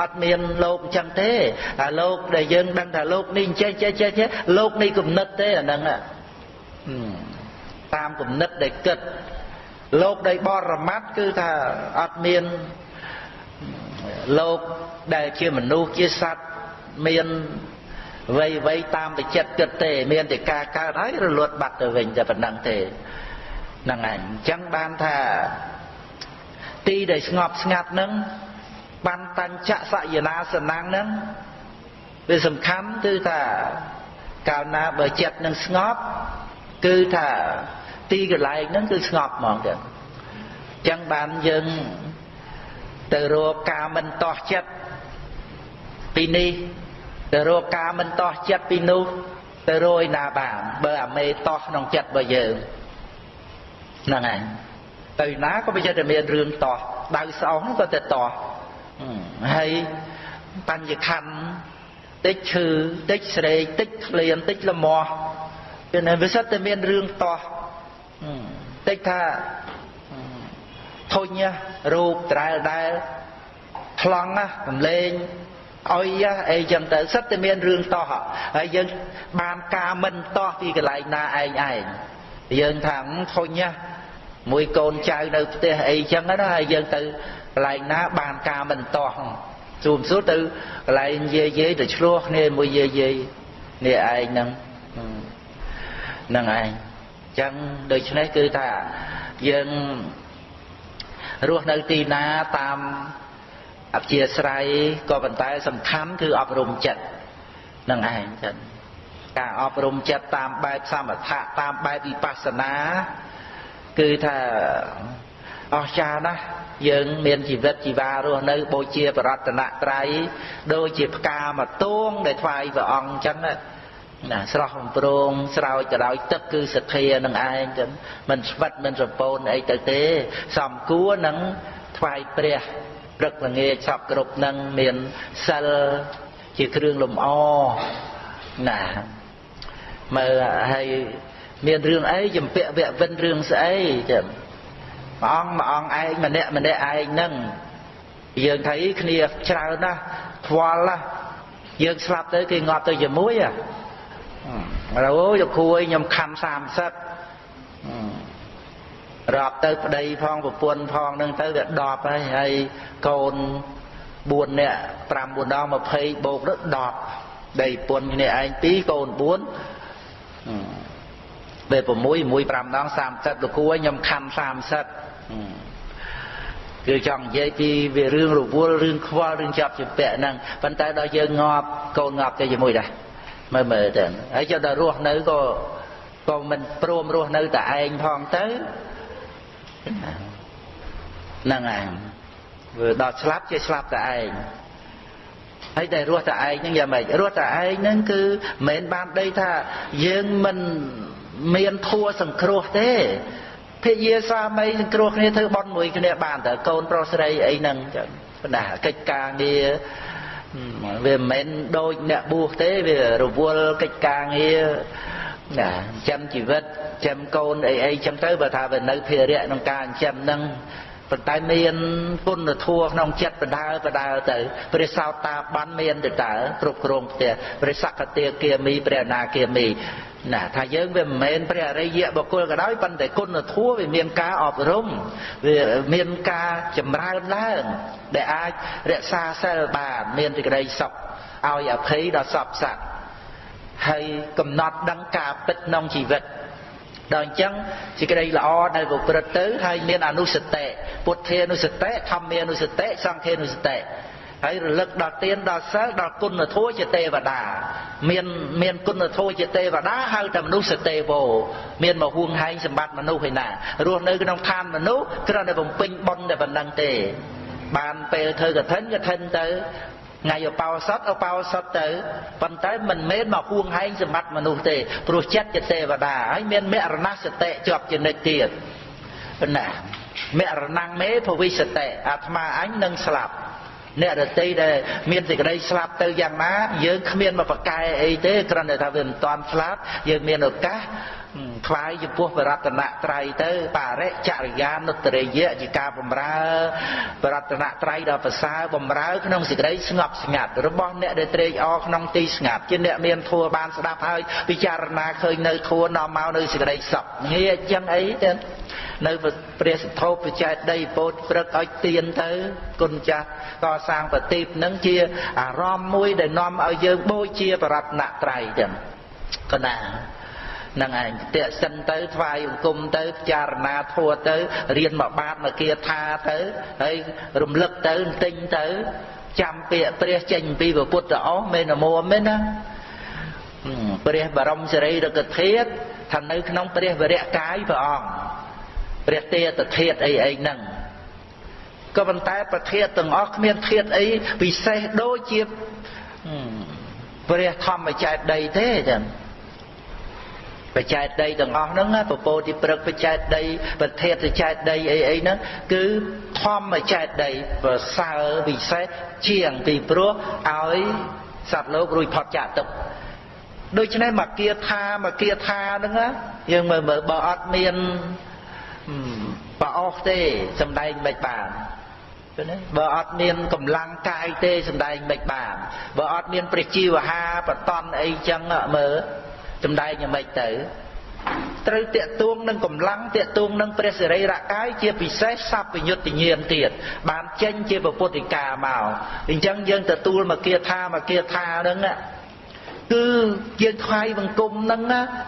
អត់មានលោកអញ្ចឹងទេតែលោកដែលយើងដឹងថាលោកនេះអញ្ចេះចេះចេះចេះលោកនេះគំនិតទេអាហ្នឹងតាមគំនិតដែលគិតលោកដោយបរមត្តគឺថាអត់មាន លោកដែលជាមនុស្សជាសត្វមានវ័យវ័យតាមតែចិត្តគិតទេ មានតែការកើតហើយរលត់បាត់ទៅវិញតែប៉ុណ្ណឹងទេហ្នឹងឯងអញ្ចឹងបានថាទីដែលស្ងប់ស្ងាត់ហ្នឹងបានតញ្ចសយនាសនាំងហ្នឹងវាសំខាន់គឺថាកាលណាបើចិត្តនឹងស្ងប់គឺថាទីកន្លែងហ្នឹងគឺស្ងប់ហ្មងចឹងចឹងបានយើង ទៅរកការមិនតោះចិត្តពីនេះទៅរកការមិនតោះចិត្តពីនោះទៅរយណាបានបើអាមេតោះក្នុងចិត្តរបស់យើងហ្នឹងហើយទៅណាក៏វាចិត្តតែមានរឿងតោះដៅស្អុងក៏ទៅតោះហើយបញ្ញខណ្ឌតិចឈឺតិចស្រេកតិចក្លៀនតិចលមាស់គឺនៅវាសិតតែមានរឿងតោះតិចថា ធុញរូបត្រែលដែលខ្លងណាកំលេងអុយអីចឹងទៅសិតតែមានរឿងតោះហើយយើងបានការមិនតោះពីកន្លែងណាឯងឯងយើងថាធុញមួយកូនចៅនៅផ្ទះអីចឹងណាហើយយើងទៅកន្លែងណាបានការមិនតោះជួមសួរទៅកន្លែងយាយយាយទៅឆ្លោះគ្នាមួយយាយយាយនេះឯងហ្នឹងហ្នឹងឯងចឹងដូច្នេះគឺថាយើង រស់នៅទីណាតាមអព្យាស្រ័យក៏ប៉ុន្តែសំខាន់គឺអប់រំចិត្តនឹងឯងចឹងការអប់រំចិត្តតាមបែបសមថៈតាមបែបវិបស្សនាគឺថាអស្ចារ្យណាស់យើងមានជីវិតជីវ៉ារស់នៅបូជាបរតនត្រ័យដូចជាផ្កាមកទួងដែលថ្វាយព្រះអង្គអញ្ចឹងណា ស្រស់បំប្រងស្រោចទៅដោយទឹកគឺសទ្ធានឹងឯងចឹងមិនស្វិតមិនសពោនអីទៅទេ សំគួរនឹងថ្វាយព្រះព្រឹកល្ងាចសពគ្រប់នឹងមានសិលជាគ្រឿងលំអណាមើលហើយមានរឿងអីចំពាក់វគ្គវិនរឿងស្អីចឹងព្រះអង្គមួយអង្គឯងម្នាក់ម្នាក់ឯងហ្នឹងយើងថាអីគ្នាច្រើនណាស់ខ្វល់ណាស់យើងស្លាប់ទៅគេងាប់ទៅជាមួយហ៎ អូយលោកគ្រូអីខ្ញុំខំ30រាប់ទៅប្តីផងប្រពន្ធផងនឹងទៅវា10ហើយហើយកូន4នាក់5 4ដង20បូកទៅ10ដីពុនគ្នាឯង2កូន4ពេល6 1 5ដង30លោកគ្រូខ្ញុំខំ30គឺចង់និយាយពីវារឿងរវល់រឿងខ្វល់រឿងចាប់ជាពាក់ហ្នឹងប៉ុន្តែដល់យើងងាប់កូនងាប់ទៅជាមួយដែរ មើលមើលទៅហើយចុះដល់រស់នៅក៏ក៏មិនព្រមរស់នៅតែឯងផងទៅហ្នឹងឯងវាដល់ស្លាប់ជាស្លាប់តែឯងហើយតែរស់តែឯងហ្នឹងយ៉ាងម៉េចរស់តែឯងហ្នឹងគឺមិនបានដីថាយើងមិនមានធัวសង្គ្រោះទេភិយាស្វាមីសង្គ្រោះគ្នាធ្វើបន់មួយគ្នាបានតើកូនប្រុសស្រីអីហ្នឹងចឹងបណ្ដាកិច្ចការងារ វាមិនមែនដូចអ្នកបួសទេវារវល់កិច្ចការងារណាចិញ្ចឹមជីវិតចិញ្ចឹមកូនអីអីចឹងទៅបើថាវានៅភារៈក្នុងការចិញ្ចឹមហ្នឹង ប៉ុន្តែមានគុណធម៌ក្នុងចិត្តបដើបដើទៅព្រះសោតាបានមានទៅតើគ្រប់គ្រងផ្ទះព្រះសកតាគាមីព្រះអនាគាមីណាថាយើងវាមិនមែនព្រះអរិយបុគ្គលក៏ដោយប៉ុន្តែគុណធម៌វាមានការអប់រំវាមានការចម្រើនឡើងដែលអាចរក្សាសិលបានមានសេចក្តីសុខឲ្យអភ័យដល់សពសត្វហើយកំណត់ដឹងការពិតក្នុងជីវិត ដល់អញ្ចឹងសេចក្តីល្អដែលប្រព្រឹត្តទៅហើយមានអនុសតិពុទ្ធានុសតិធម្មានុសតិសង្ឃានុសតិហើយរលឹកដល់ទានដល់សិលដល់គុណធម៌ជាទេវតាមានមានគុណធម៌ជាទេវតាហៅតែមនុស្សទេវោមានមកហួងហែងសម្បត្តិមនុស្សឯណារស់នៅក្នុងឋានមនុស្សគ្រាន់តែបំពេញបុណ្យតែប៉ុណ្ណឹងទេបានពេលធ្វើកឋិនកឋិនទៅ ថ្ងៃឧបោសថឧបោសថទៅប៉ុន្តែមិនមែនមកហួងហែងសម្បត្តិមនុស្សទេព្រោះចិត្តជាទេវតាហើយមានមរណសតិជាប់ជានិច្ចទៀតណាមរណងមេភវិសតិអាត្មាអញនឹងស្លាប់អ្នករតីដែលមានសេចក្តីស្លាប់ទៅយ៉ាងណាយើងគ្មានមកប្រកែអីទេគ្រាន់តែថាវាមិនតាន់ស្លាប់យើងមានឱកាសថ្វាយចំពោះបរតនត្រ័យទៅបរិចរិយានុត្តរិយៈជាការបំរើបរតនត្រ័យដល់ប្រសើរបំរើក្នុងសេចក្តីស្ងប់ស្ងាត់របស់អ្នកដែលត្រេកអរក្នុងទីស្ងាត់ជាអ្នកមានធัวបានស្ដាប់ហើយពិចារណាឃើញនៅធัวនាំមកនៅសេចក្តីសុខងាយចឹងអីទៅនៅព្រះសទ្ធោបច្ច័យដីពោតព្រឹកឲ្យទៀនទៅគុណចាស់កសាងប្រទីបនឹងជាអារម្មណ៍មួយដែលនាំឲ្យយើងបូជាបរតនត្រ័យចឹងកណា នឹងឯងតេសិនទៅថ្វាយអង្គមទៅពិចារណាធัวទៅរៀនមកបាតមកគាថាទៅហើយរំលឹកទៅទិញទៅចាំពាក្យព្រះចេញពីពុទ្ធអស់មេនមមែនណាព្រះបរមសិរីរកធាតុថានៅក្នុងព្រះវរៈកាយព្រះអង្គព្រះទេតធាតអីអីហ្នឹងក៏ប៉ុន្តែប្រធាតទាំងអស់គ្មានធាតអីពិសេសដូចជាព្រះធម្មចេតដីទេចឹង បច្ចេតដីទាំងអស់ហ្នឹងពពោតិព្រឹកបច្ចេតដីប្រធាតចេតដីអីអីហ្នឹងគឺធម្មចេតដីប្រសើរពិសេសជាងពីព្រោះឲ្យសត្វលោករួចផុតចាកទុក្ខដូច្នេះមកគាថាមកគាថាហ្នឹងយើងមើលមើលបើអត់មានប្រអស់ទេសំដែងមិនបានឃើញទេបើអត់មានកម្លាំងកាយទេសំដែងមិនបានបើអត់មានព្រះជីវហាបតនអីចឹងមើល សំដែងយ៉ាងម៉េចទៅត្រូវតាក់ទួងនឹងកម្លាំងតាក់ទួងនឹងព្រះសិរីរកាយជាពិសេសសัพពញុត្តញាណទៀតបានចេញជាពុទ្ធិកាមកអញ្ចឹងយើងទទួលមកគាថាមកគាថាហ្នឹងគឺយើងថ្វាយបង្គំហ្នឹង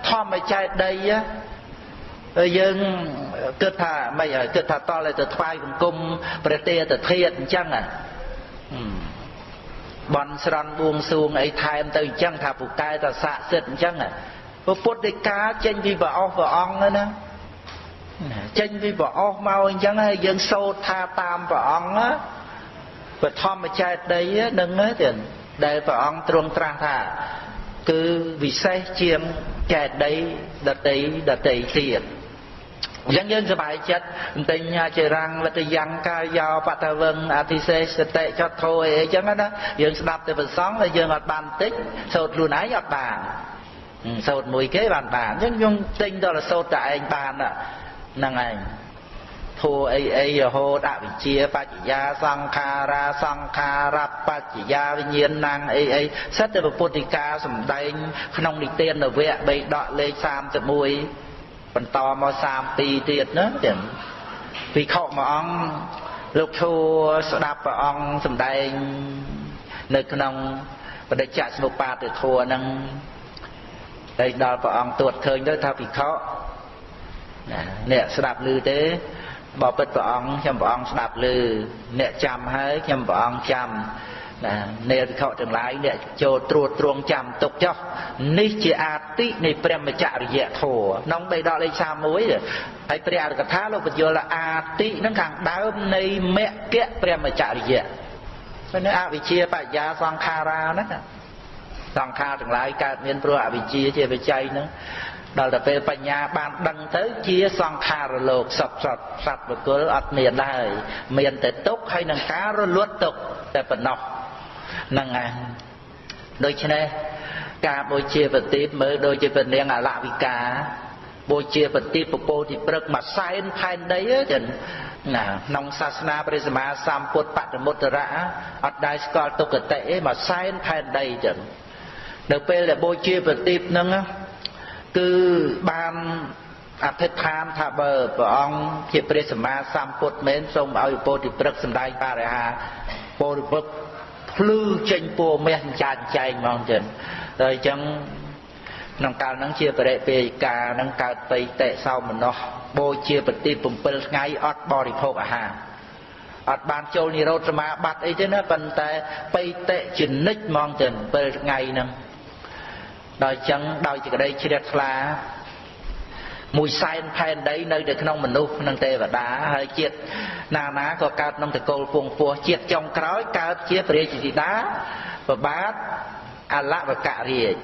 ធម្មចេតដីយើងគិតថាមិនគិតថាតលទៅថ្វាយបង្គំព្រះទេតធាតអញ្ចឹង បន់ស្រន់បួងសួងអីថែមទៅអញ្ចឹងថាពូកែតស័កសិទ្ធអញ្ចឹងពុទ្ធដីកាចេញពីព្រះអស់ព្រះអង្គណាចេញពីព្រះអស់មកអញ្ចឹងហើយយើងសូត្រថាតាមព្រះអង្គបឋមចេតដីនឹងទេដែលព្រះអង្គទ្រង់ត្រាស់ថា គឺវិសេសជាងចេតដីដតីដតីទៀត អញ្ចឹងយើងសប្បាយចិត្តបន្តិញជារាំងលទ្ធយ៉ាងកាយោបតវឹងអធិសេសតិចតធោអីអញ្ចឹងណាយើងស្ដាប់ទៅប្រសងហើយយើងអត់បានតិចសូត្រខ្លួនឯងអត់បានសូត្រមួយគេបានបានអញ្ចឹងខ្ញុំទិញដល់សូត្រតែឯងបានហ្នឹងឯងធัวអីអីរហូតអវិជ្ជាបច្ចយាសង្ខារាសង្ខារបច្ចយាវិញ្ញាណังអីអីសិតតែពុទ្ធិកាសំដែងក្នុងនិទាននវៈបេដកលេខ31 បន្តមក32ទៀតណាចឹងភិក្ខុមួយអង្គលោកធัวស្ដាប់ព្រះអង្គសម្ដែងនៅក្នុងបដិច្ចសមុបាទធัวហ្នឹងហើយដល់ព្រះអង្គទួតឃើញទៅថាភិក្ខុណាអ្នកស្ដាប់ឮទេបបិទ្ធព្រះអង្គខ្ញុំព្រះអង្គស្ដាប់ឮអ្នកចាំហើយខ្ញុំព្រះអង្គចាំ ណានេរិខទាំងឡាយអ្នកចូលត្រួតត្រងចាំទុកចុះនេះជាអាតិនៃព្រះមច្ចរិយធម៌ក្នុងបេដកលេខ31ហើយព្រះអរកថាលោកបញ្យល់អាតិនឹងខាងដើមនៃមគ្គព្រះមច្ចរិយព្រោះនៅអវិជ្ជាបញ្ញាសង្ខារាហ្នឹងសង្ខារទាំងឡាយកើតមានព្រោះអវិជ្ជាជាបច្ច័យហ្នឹងដល់ទៅពេលបញ្ញាបានដឹងទៅជាសង្ខារលោកសពសត្វសត្វបុគ្គលអត់មានដែរមានតែទុកហើយនឹងការរលត់ទុកតែប៉ុណ្ណោះ ហ្នឹងឯងដូច្នេះការបូជាប្រទីបមើលដូចជាព្រះនាងអលវិកាបូជាប្រទីបពពោទីព្រឹកមួយសែនផែនដីចឹងណាក្នុងសាសនាព្រះសម្មាសម្ពុទ្ធបតមុត្តរៈអត់ដែលស្គាល់ទុគតិឯមួយសែនផែនដីចឹងនៅពេលដែលបូជាប្រទីបហ្នឹងគឺបានអធិដ្ឋានថាបើព្រះអង្គជាព្រះសម្មាសម្ពុទ្ធមែនសូមឲ្យពោធិព្រឹកសម្ដែងបរិហាពោធិព្រឹក ភ្លឺចេញពួរមាសចាចចែងហ្មងចឹងតែអញ្ចឹងក្នុងកាលហ្នឹងជាបរិពេយកាហ្នឹងកើតបៃតេសោមនស្សបូជាប្រទី7ថ្ងៃអត់បរិភោគអាហារអត់បានចូលនិរោធសមាបត្តិអីទេណាប៉ុន្តែបៃតេចនិចហ្មងទៅ7ថ្ងៃហ្នឹងដល់អញ្ចឹងដោយសេចក្តីជ្រះថ្លាមួយសែនផែនដីនៅនៅក្នុងមនុស្សនិងទេវតាហើយជាតិ ណាណាក៏កើតក្នុងតកូលពងពោះជាតិចុងក្រោយកើតជាព្រះរាជធីតាប្របាទអលវករាជ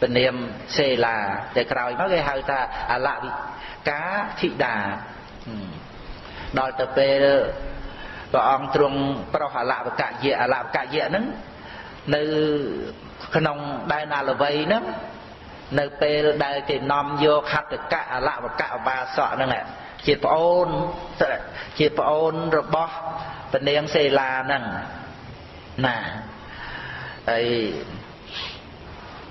ពនាមសេឡាតែក្រោយមកគេហៅថាអលវិកាធីតាដល់ទៅពេលព្រះអង្គទ្រង់ប្រោះអលវកយៈអលវកយៈហ្នឹងនៅក្នុងដែនអលវ័យហ្នឹងនៅពេលដែលគេនាំយកហត្ថកៈអលវកៈបាសកហ្នឹង ជាប្អូនជាប្អូនរបស់ពនាងសេឡាហ្នឹងណាហើយ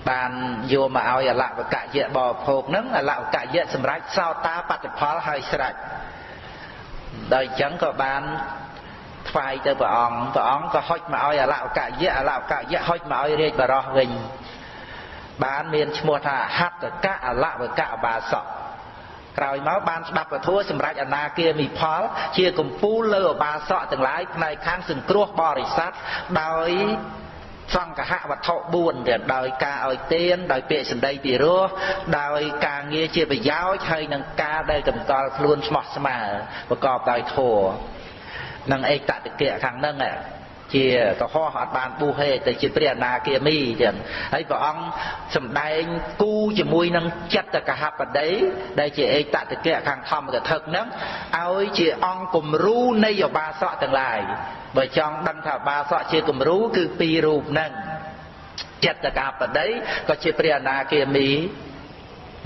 បានយកមកឲ្យអលវកៈយៈបរិភោគហ្នឹងអលវកៈយៈសម្រាប់សោតាបតិផលហើយស្រេចដល់អញ្ចឹងក៏បានថ្វាយទៅព្រះអង្គព្រះអង្គក៏ហុចមកឲ្យអលវកៈយៈអលវកៈយៈហុចមកឲ្យរាជបរោះវិញបានមានឈ្មោះថាហត្តកៈអលវកៈបាសក ក្រោយមកបានស្ដាប់ពធសម្រាប់អនាគាមិផល ជាកម្ពូលលើអបាសកទាំងឡាយផ្នែកខាងសង្គ្រោះបរិស័ទដោយសង្កហវត្ថុ4ទៀតដោយការឲ្យទានដោយពាក្យសម្ដីពីរោះដោយការងារជាប្រយោជន៍ហើយនឹងការដែលតម្កល់ខ្លួនស្មោះស្ម័គ្រប្រកបដោយធម៌នឹងឯកតតិកៈខាងហ្នឹង ជាកុហកអត់បានបុះទេតែជាព្រះអនាគាមីចឹងហើយព្រះអង្គសម្ដែងគូជាមួយនឹងចិត្តកហបតីដែលជាឯកតតិកៈខាងធម្មកថាហ្នឹងឲ្យជាអង្គគំរូនៃអបាសកទាំងឡាយបើចង់ដឹងថាអបាសកជាគំរូគឺពីររូបហ្នឹងចិត្តកហបតីក៏ជាព្រះអនាគាមី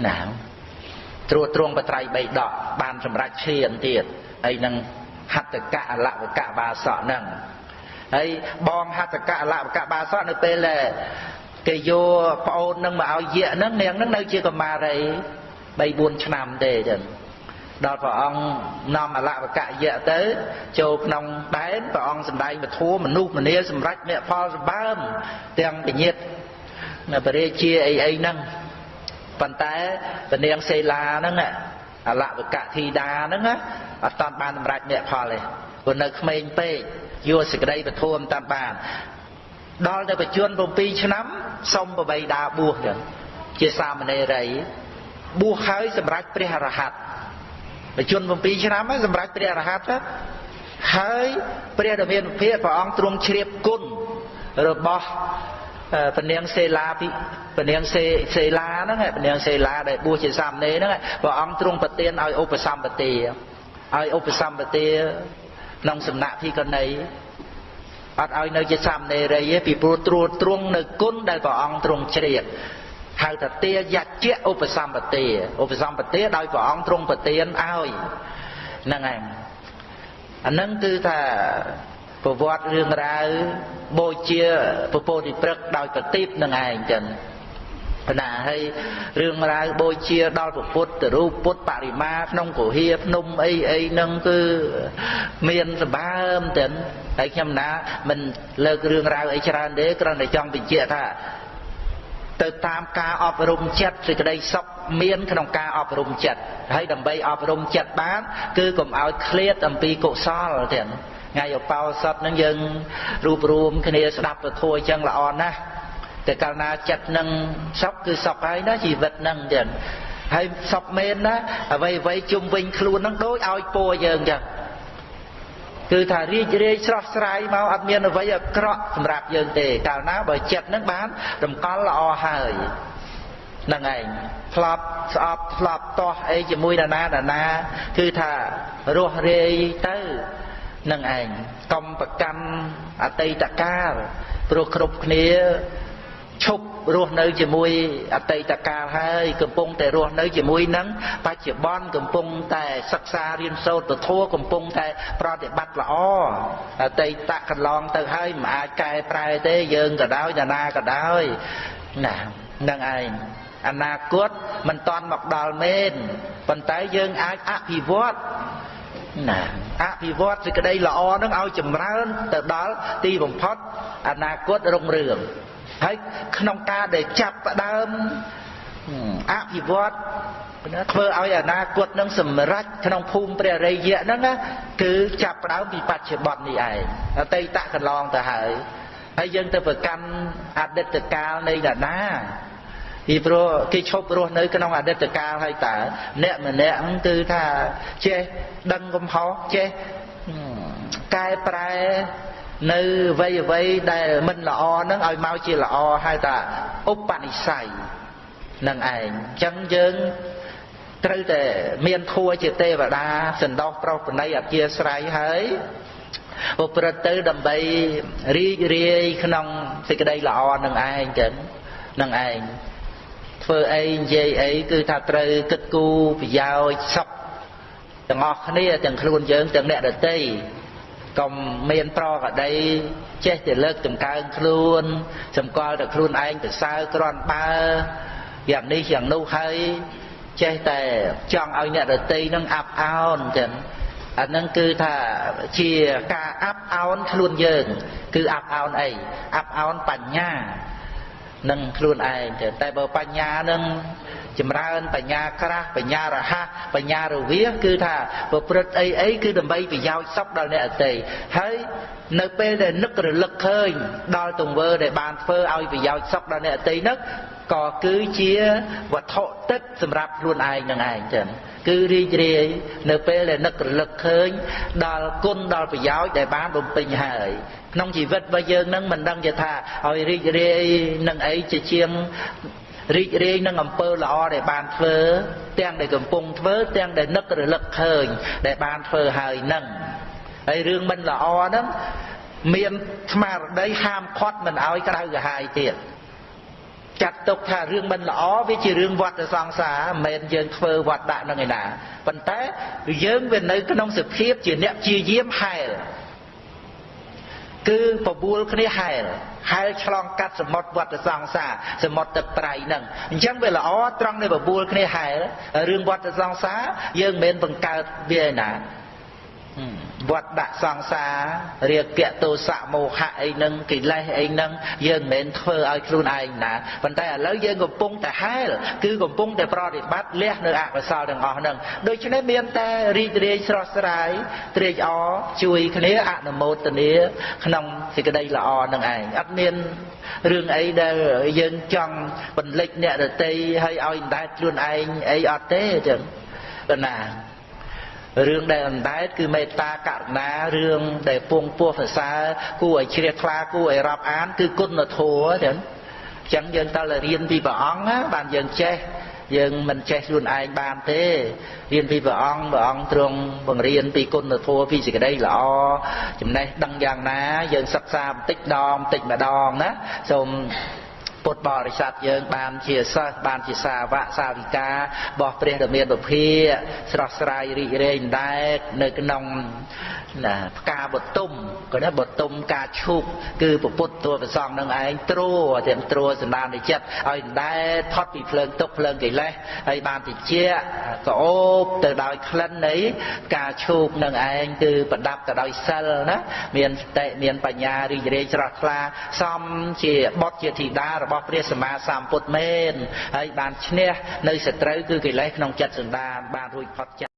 ណាត្រួតត្រងបត្រៃបីដកបានសម្រេចឈានទៀតហើយនឹងហត្តកៈអលវកៈបាសកហ្នឹង ហើយបងហត្ថកៈលបកៈបាសកនៅពេលដែលគេយកប្អូននឹងមកឲ្យយៈហ្នឹងនាងហ្នឹងនៅជាកមារី3 4ឆ្នាំទេចឹងដល់ព្រះអង្គនាំអលវកៈយៈទៅចូលក្នុងដែនព្រះអង្គសម្ដែងពធមនុស្សម្នាសម្រេចមគ្គផលសម្បើមទាំងពញាតនៅបរិជាអីអីហ្នឹងប៉ុន្តែពនាងសេឡាហ្នឹងអលវកៈធីតាហ្នឹងអត់តាន់បានសម្រេចមគ្គផលទេព្រោះនៅក្មេងពេក យកសេចក្តីពធមតាមបានដល់ទៅបជន7ឆ្នាំសុំបបីដាបួសចឹងជាសាមណេរីបួសហើយសម្រេចព្រះអរហន្តបជន7ឆ្នាំហើយសម្រេចព្រះអរហន្តហើយព្រះដ៏មានភិព្រះអង្គទ្រង់ជ្រាបគុណរបស់ពនាងសេឡាពីពនាងសេសេឡាហ្នឹងពនាងសេឡាដែលបួសជាសាមណេរហ្នឹងព្រះអង្គទ្រង់ប្រទានឲ្យឧបសម្បទាឲ្យឧបសម្បទា ក្នុងសំណាក់ភីកណីអត់ឲ្យនៅជាសាមណេរីទេពីព្រោះត្រួតត្រងនៅគុណដែលព្រះអង្គទ្រង់ជ្រាបហៅថាទាយច្ចៈឧបសម្បទាឧបសម្បទាដោយព្រះអង្គទ្រង់ប្រទានឲ្យហ្នឹងឯងអានឹងគឺថាប្រវត្តិរឿងរ៉ាវបូជាពពោធិព្រឹកដោយប្រទីបនឹងឯងចឹង ណាហើយរឿងរ៉ាវបូជាដល់ពុទ្ធរូបពុទ្ធបរិមាក្នុងកុហាភ្នំអីអីហ្នឹងគឺមានសម្បើមទៅហើយខ្ញុំណាមិនលើករឿងរ៉ាវអីច្រើនទេគ្រាន់តែចង់បញ្ជាក់ថាទៅតាមការអប់រំចិត្តសេចក្តីសុខមានក្នុងការអប់រំចិត្តហើយដើម្បីអប់រំចិត្តបាន គឺកុំឲ្យឃ្លាតអំពីកុសលទៀតថ្ងៃឧបោសថនឹងយើងរួបរวมគ្នាស្ដាប់ពធអញ្ចឹងល្អណាស់ តែកាលណាចិត្តនឹងសុខគឺសុខហើយណាជីវិតនឹងចឹងហើយសុខមែនណាអ្វីអ្វីជុំវិញខ្លួននឹងដូចឲ្យពោយើងចឹងគឺថារីករាយស្រស់ស្រាយមកអត់មានអ្វីអាក្រក់សម្រាប់យើងទេកាលណាបើចិត្តនឹងបានរំកល់ល្អហើយហ្នឹងឯងផ្លប់ស្អប់ផ្លប់តោះអីជាមួយណាណាណាគឺថារស់រាយទៅនឹងឯងកុំប្រកាន់អតីតកាលព្រោះគ្រប់គ្នា ឈប់រស់នៅជាមួយអតីតកាលហើយកំពុងតែរស់នៅជាមួយនឹងបច្ចុប្បន្នកំពុងតែសិក្សារៀនសូត្រពធកំពុងតែប្រតិបត្តិល្អអតីតកន្លងទៅហើយមិនអាចកែប្រែទេយើងក៏ដោយណានាក៏ដោយណានឹងឯងអនាគតមិនតាន់មកដល់មែនប៉ុន្តែយើងអាចអភិវឌ្ឍណាអភិវឌ្ឍសេចក្តីល្អនឹងឲ្យចម្រើនទៅដល់ទីបំផុតអនាគតរុងរឿង ហើយក្នុងការដែលចាប់ផ្ដើមអភិវឌ្ឍធ្វើឲ្យអនាគតនឹងសម្រេចក្នុងភូមិព្រះរិយៈហ្នឹងគឺចាប់ផ្ដើមពីបច្ចុប្បន្ននេះឯងអតីតកន្លងទៅហើយហើយយើងទៅប្រកាន់អតីតកាលនៃដាណាពីព្រោះគេឈប់រស់នៅក្នុងអតីតកាលហើយតើអ្នកម្នាក់គឺថាចេះដឹងកំហុសចេះកែប្រែ នៅអ្វីអ្វីដែលមិនល្អនឹងឲ្យមកជាល្អហៅថាឧបនិស្ស័យនឹងឯងអញ្ចឹងយើងត្រូវតែមានធัวជាទេវតាសន្តោសប្រុសប្រណីអធិស្រ័យហើយប្រព្រឹត្តទៅដើម្បីរីករាយក្នុងសេចក្តីល្អនឹងឯងចឹងនឹងឯងធ្វើអីនិយាយអីគឺថាត្រូវគិតគូរប្រយោជន៍សុខទាំងអស់គ្នាទាំងខ្លួនយើងទាំងអ្នកដទៃ កុំមានប្រកដីចេះតែលើកតម្កើងខ្លួនសម្គាល់តែខ្លួនឯងទៅសើក្រន់បើយ៉ាងនេះយ៉ាងនោះហើយចេះតែចង់ឲ្យអ្នកដតីនឹងអាប់អោនចឹងអានឹងគឺថាជាការអាប់អោនខ្លួនយើង គឺអាប់អោនអីអាប់អោនបញ្ញានឹងខ្លួនឯងតែបើបញ្ញានឹង ចម្រើនបញ្ញាក្រាស់បញ្ញារហ័សបញ្ញារវាសគឺថាប្រព្រឹត្តអីអីគឺដើម្បីប្រយោជន៍សុខដល់អ្នកអតីហើយនៅពេលដែលនឹករលឹកឃើញដល់ទង្វើដែលបានធ្វើឲ្យប្រយោជន៍សុខដល់អ្នកអតីនោះក៏គឺជាវត្ថុទឹកសម្រាប់ខ្លួនឯងនឹងឯងចឹងគឺរីករាយនៅពេលដែលនឹករលឹកឃើញដល់គុណដល់ប្រយោជន៍ដែលបានបំពេញហើយក្នុងជីវិតរបស់យើងនឹងមិនដឹងជាថាឲ្យរីករាយនឹងអីជាជាង រីករាយនឹងអំពើល្អដែលបានធ្វើទាំងដែលកំពុងធ្វើទាំងដែលនឹករលឹកឃើញដែលបានធ្វើហើយនឹងហើយរឿងមិនល្អហ្នឹងមានស្មារតីហាមឃាត់មិនឲ្យក្រៅកាហាយទៀតចាត់ទុកថារឿងមិនល្អវាជារឿងវត្តសង្សារមិនមែនយើងធ្វើវត្តដាក់នឹងឯណាប៉ុន្តែយើងវានៅក្នុងសភាពជាអ្នកជាយាមហែលគឺបបួលគ្នាហែល ហែលឆ្លងកាត់សមុទ្រវត្តសង្សារសមុទ្រទឹកប្រៃហ្នឹងអញ្ចឹងវាល្អត្រង់នៃបបួលគ្នាហែលរឿងវត្តសង្សារយើងមិនមែនបង្កើតវាឯណា វត្តដាក់សង្សាររាគៈទោសៈមោហៈអីហ្នឹងកិលេសអីហ្នឹងយើងមិនមែនធ្វើឲ្យខ្លួនឯងណាប៉ុន្តែឥឡូវយើងកំពុងតែហែលគឺកំពុងតែប្រតិបត្តិលះនៅអកុសលទាំងអស់ហ្នឹងដូច្នេះមានតែរីករាយស្រស់ស្រាយត្រេកអរជួយគ្នាអនុមោទនាក្នុងសេចក្តីល្អនឹងឯងអត់មានរឿងអីដែលយើងចង់បន្លិចអ្នកដតីឲ្យឲ្យអណ្ដែតខ្លួនឯងអីអត់ទេចឹងប៉ុណ្ណា រឿងដែលអណ្ដែតគឺមេត្តាករុណារឿងដែលពងពោះសរសើរគួរឲ្យជ្រះថ្លាគួរឲ្យរាប់អាន គឺគុណធម៌ចឹងអញ្ចឹងយើងតើរៀនពីព្រះអង្គណាបានយើងចេះយើងមិនចេះខ្លួនឯងបានទេរៀនពីព្រះអង្គព្រះអង្គទ្រង់បង្រៀនពីគុណធម៌ពីសេចក្តីល្អចំណេះដឹងយ៉ាងណា យើងសិក្សាបន្តិចម្ដងបន្តិចម្ដងណាសូម ពុទ្ធបរិស័ទយើងបានជាសិស្សបានជាសាវកសាវិការបស់ព្រះដ៏មានពភាស្រស់ស្រាយរីករាយដែរនៅក្នុងណាផ្កាបតុមក៏ណាបតុមការឈូកគឺពពុទ្ធតួប្រសងនឹងឯងត្រួទាំងត្រួសន្តាននៃចិត្តឲ្យដែរផុតពីភ្លើងទុកភ្លើងកិលេសហើយបានតិចក៏អូបទៅដោយក្លិននៃការឈូកនឹងឯងគឺប្រដាប់ទៅដោយសិលណាមានសតិមានបញ្ញារីករាយស្រស់ថ្លាសំជាបុត្រជាធីតារបស់ព្រះសម្មាសម្ពុទ្ធមែនហើយបានឈ្នះនៅសត្រូវគឺកិលេសក្នុងចិត្តសន្តានបានរួចផុតចា